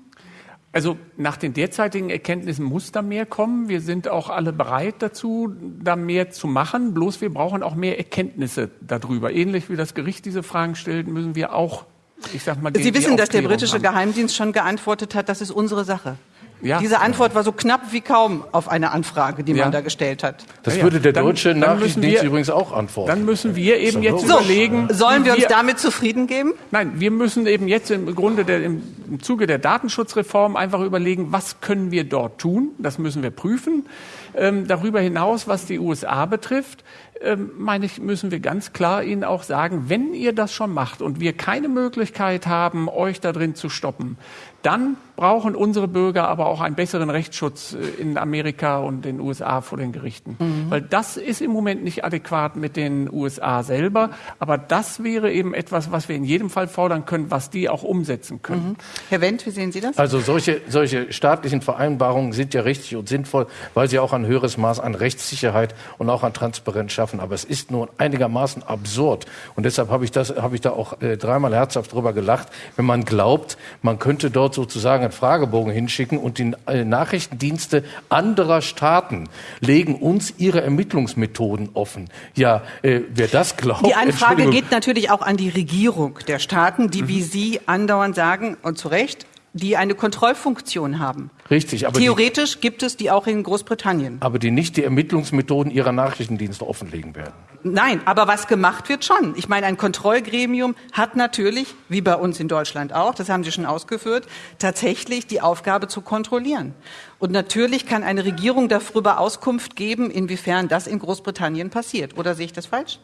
Also nach den derzeitigen Erkenntnissen muss da mehr kommen. Wir sind auch alle bereit dazu, da mehr zu machen. Bloß wir brauchen auch mehr Erkenntnisse darüber. Ähnlich wie das Gericht diese Fragen stellt, müssen wir auch, ich sag mal, Sie wissen, dass der britische haben. Geheimdienst schon geantwortet hat, das ist unsere Sache. Ja. Diese Antwort war so knapp wie kaum auf eine Anfrage, die ja. man da gestellt hat. Das ja, würde der deutsche dann, Nachrichtendienst wir, übrigens auch antworten. Dann müssen wir eben jetzt so, überlegen. Sollen wir uns wir, damit zufrieden geben? Nein, wir müssen eben jetzt im Grunde der, im, im Zuge der Datenschutzreform einfach überlegen, was können wir dort tun? Das müssen wir prüfen. Ähm, darüber hinaus, was die USA betrifft, ähm, meine ich, müssen wir ganz klar Ihnen auch sagen, wenn ihr das schon macht und wir keine Möglichkeit haben, euch da drin zu stoppen, dann brauchen unsere Bürger aber auch einen besseren Rechtsschutz äh, in Amerika und den USA vor den Gerichten. Mhm. Weil das ist im Moment nicht adäquat mit den USA selber. Aber das wäre eben etwas, was wir in jedem Fall fordern können, was die auch umsetzen können. Mhm. Herr Wendt, wie sehen Sie das? Also solche, solche staatlichen Vereinbarungen sind ja richtig und sinnvoll, weil sie auch ein höheres Maß an Rechtssicherheit und auch an Transparenz schaffen. Aber es ist nur einigermaßen absurd. Und deshalb habe ich, das, habe ich da auch äh, dreimal herzhaft drüber gelacht, wenn man glaubt, man könnte dort sozusagen einen Fragebogen hinschicken und die äh, Nachrichtendienste anderer Staaten legen uns ihre Ermittlungsmethoden offen. Ja, äh, wer das glaubt. Die Anfrage geht natürlich auch an die Regierung der Staaten, die, wie Sie andauernd sagen, und zu Recht, die eine Kontrollfunktion haben. Richtig, aber theoretisch die, gibt es die auch in Großbritannien. Aber die nicht die Ermittlungsmethoden ihrer Nachrichtendienste offenlegen werden. Nein, aber was gemacht wird schon. Ich meine, ein Kontrollgremium hat natürlich, wie bei uns in Deutschland auch, das haben Sie schon ausgeführt, tatsächlich die Aufgabe zu kontrollieren. Und natürlich kann eine Regierung darüber Auskunft geben, inwiefern das in Großbritannien passiert. Oder sehe ich das falsch?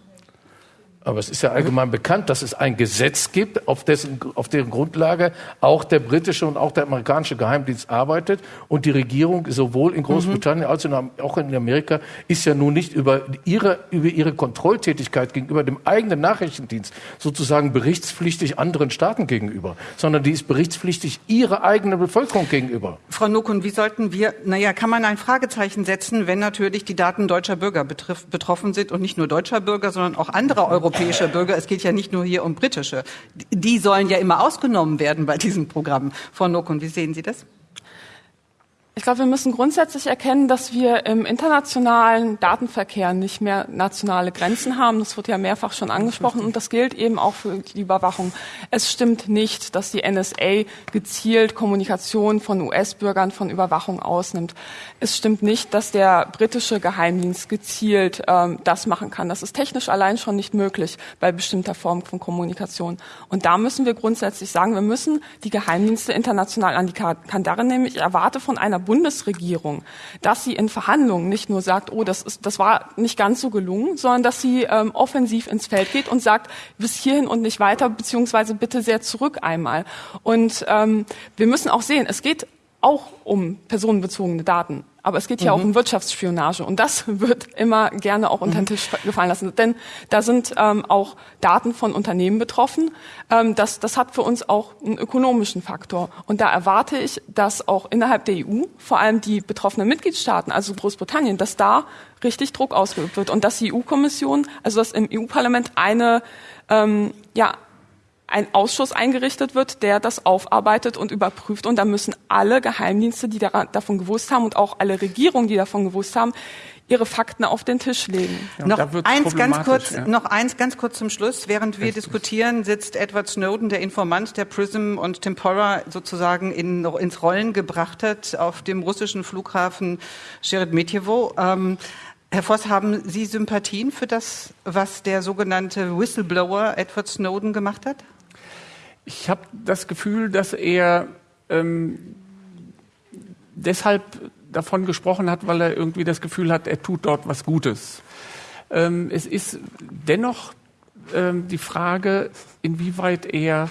Aber es ist ja allgemein bekannt, dass es ein Gesetz gibt, auf, dessen, auf deren Grundlage auch der britische und auch der amerikanische Geheimdienst arbeitet. Und die Regierung sowohl in Großbritannien mhm. als auch in Amerika ist ja nun nicht über ihre, über ihre Kontrolltätigkeit gegenüber dem eigenen Nachrichtendienst sozusagen berichtspflichtig anderen Staaten gegenüber, sondern die ist berichtspflichtig ihrer eigenen Bevölkerung gegenüber. Frau Nukun, wie sollten wir, naja, kann man ein Fragezeichen setzen, wenn natürlich die Daten deutscher Bürger betrifft, betroffen sind und nicht nur deutscher Bürger, sondern auch anderer Europäer? Europäischer Bürger. Es geht ja nicht nur hier um britische. Die sollen ja immer ausgenommen werden bei diesen Programmen. Frau Nokun, wie sehen Sie das? Ich glaube, wir müssen grundsätzlich erkennen, dass wir im internationalen Datenverkehr nicht mehr nationale Grenzen haben. Das wird ja mehrfach schon angesprochen und das gilt eben auch für die Überwachung. Es stimmt nicht, dass die NSA gezielt Kommunikation von US-Bürgern von Überwachung ausnimmt. Es stimmt nicht, dass der britische Geheimdienst gezielt ähm, das machen kann. Das ist technisch allein schon nicht möglich bei bestimmter Form von Kommunikation. Und da müssen wir grundsätzlich sagen, wir müssen die Geheimdienste international an die Kandare nehmen. Ich erwarte von einer Bundesregierung, dass sie in Verhandlungen nicht nur sagt, oh, das, ist, das war nicht ganz so gelungen, sondern dass sie ähm, offensiv ins Feld geht und sagt, bis hierhin und nicht weiter, beziehungsweise bitte sehr zurück einmal. Und ähm, wir müssen auch sehen, es geht auch um personenbezogene Daten. Aber es geht hier mhm. auch um Wirtschaftsspionage und das wird immer gerne auch unter den mhm. Tisch gefallen lassen. Denn da sind ähm, auch Daten von Unternehmen betroffen. Ähm, das, das hat für uns auch einen ökonomischen Faktor. Und da erwarte ich, dass auch innerhalb der EU, vor allem die betroffenen Mitgliedstaaten, also Großbritannien, dass da richtig Druck ausgeübt wird und dass die EU-Kommission, also dass im EU-Parlament eine ähm, ja, ein Ausschuss eingerichtet wird, der das aufarbeitet und überprüft. Und da müssen alle Geheimdienste, die davon gewusst haben und auch alle Regierungen, die davon gewusst haben, ihre Fakten auf den Tisch legen. Ja, noch eins ganz kurz, ja. noch eins ganz kurz zum Schluss. Während wir Richtig. diskutieren, sitzt Edward Snowden, der Informant, der Prism und Tempora sozusagen in, ins Rollen gebracht hat auf dem russischen Flughafen Sheremetyevo. Ähm, Herr Voss, haben Sie Sympathien für das, was der sogenannte Whistleblower Edward Snowden gemacht hat? Ich habe das Gefühl, dass er ähm, deshalb davon gesprochen hat, weil er irgendwie das Gefühl hat, er tut dort was Gutes. Ähm, es ist dennoch ähm, die Frage, inwieweit er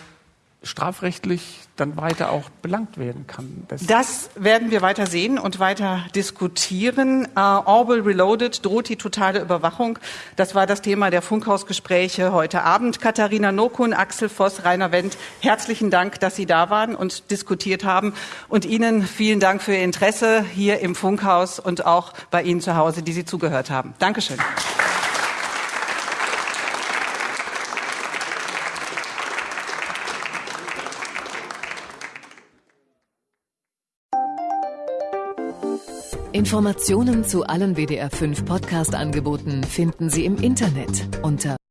strafrechtlich dann weiter auch belangt werden kann. Das, das werden wir weiter sehen und weiter diskutieren. Uh, Orwell Reloaded droht die totale Überwachung. Das war das Thema der Funkhausgespräche heute Abend. Katharina Nokun, Axel Voss, Rainer Wendt, herzlichen Dank, dass Sie da waren und diskutiert haben. Und Ihnen vielen Dank für Ihr Interesse hier im Funkhaus und auch bei Ihnen zu Hause, die Sie zugehört haben. Dankeschön. Informationen zu allen WDR 5 Podcast-Angeboten finden Sie im Internet unter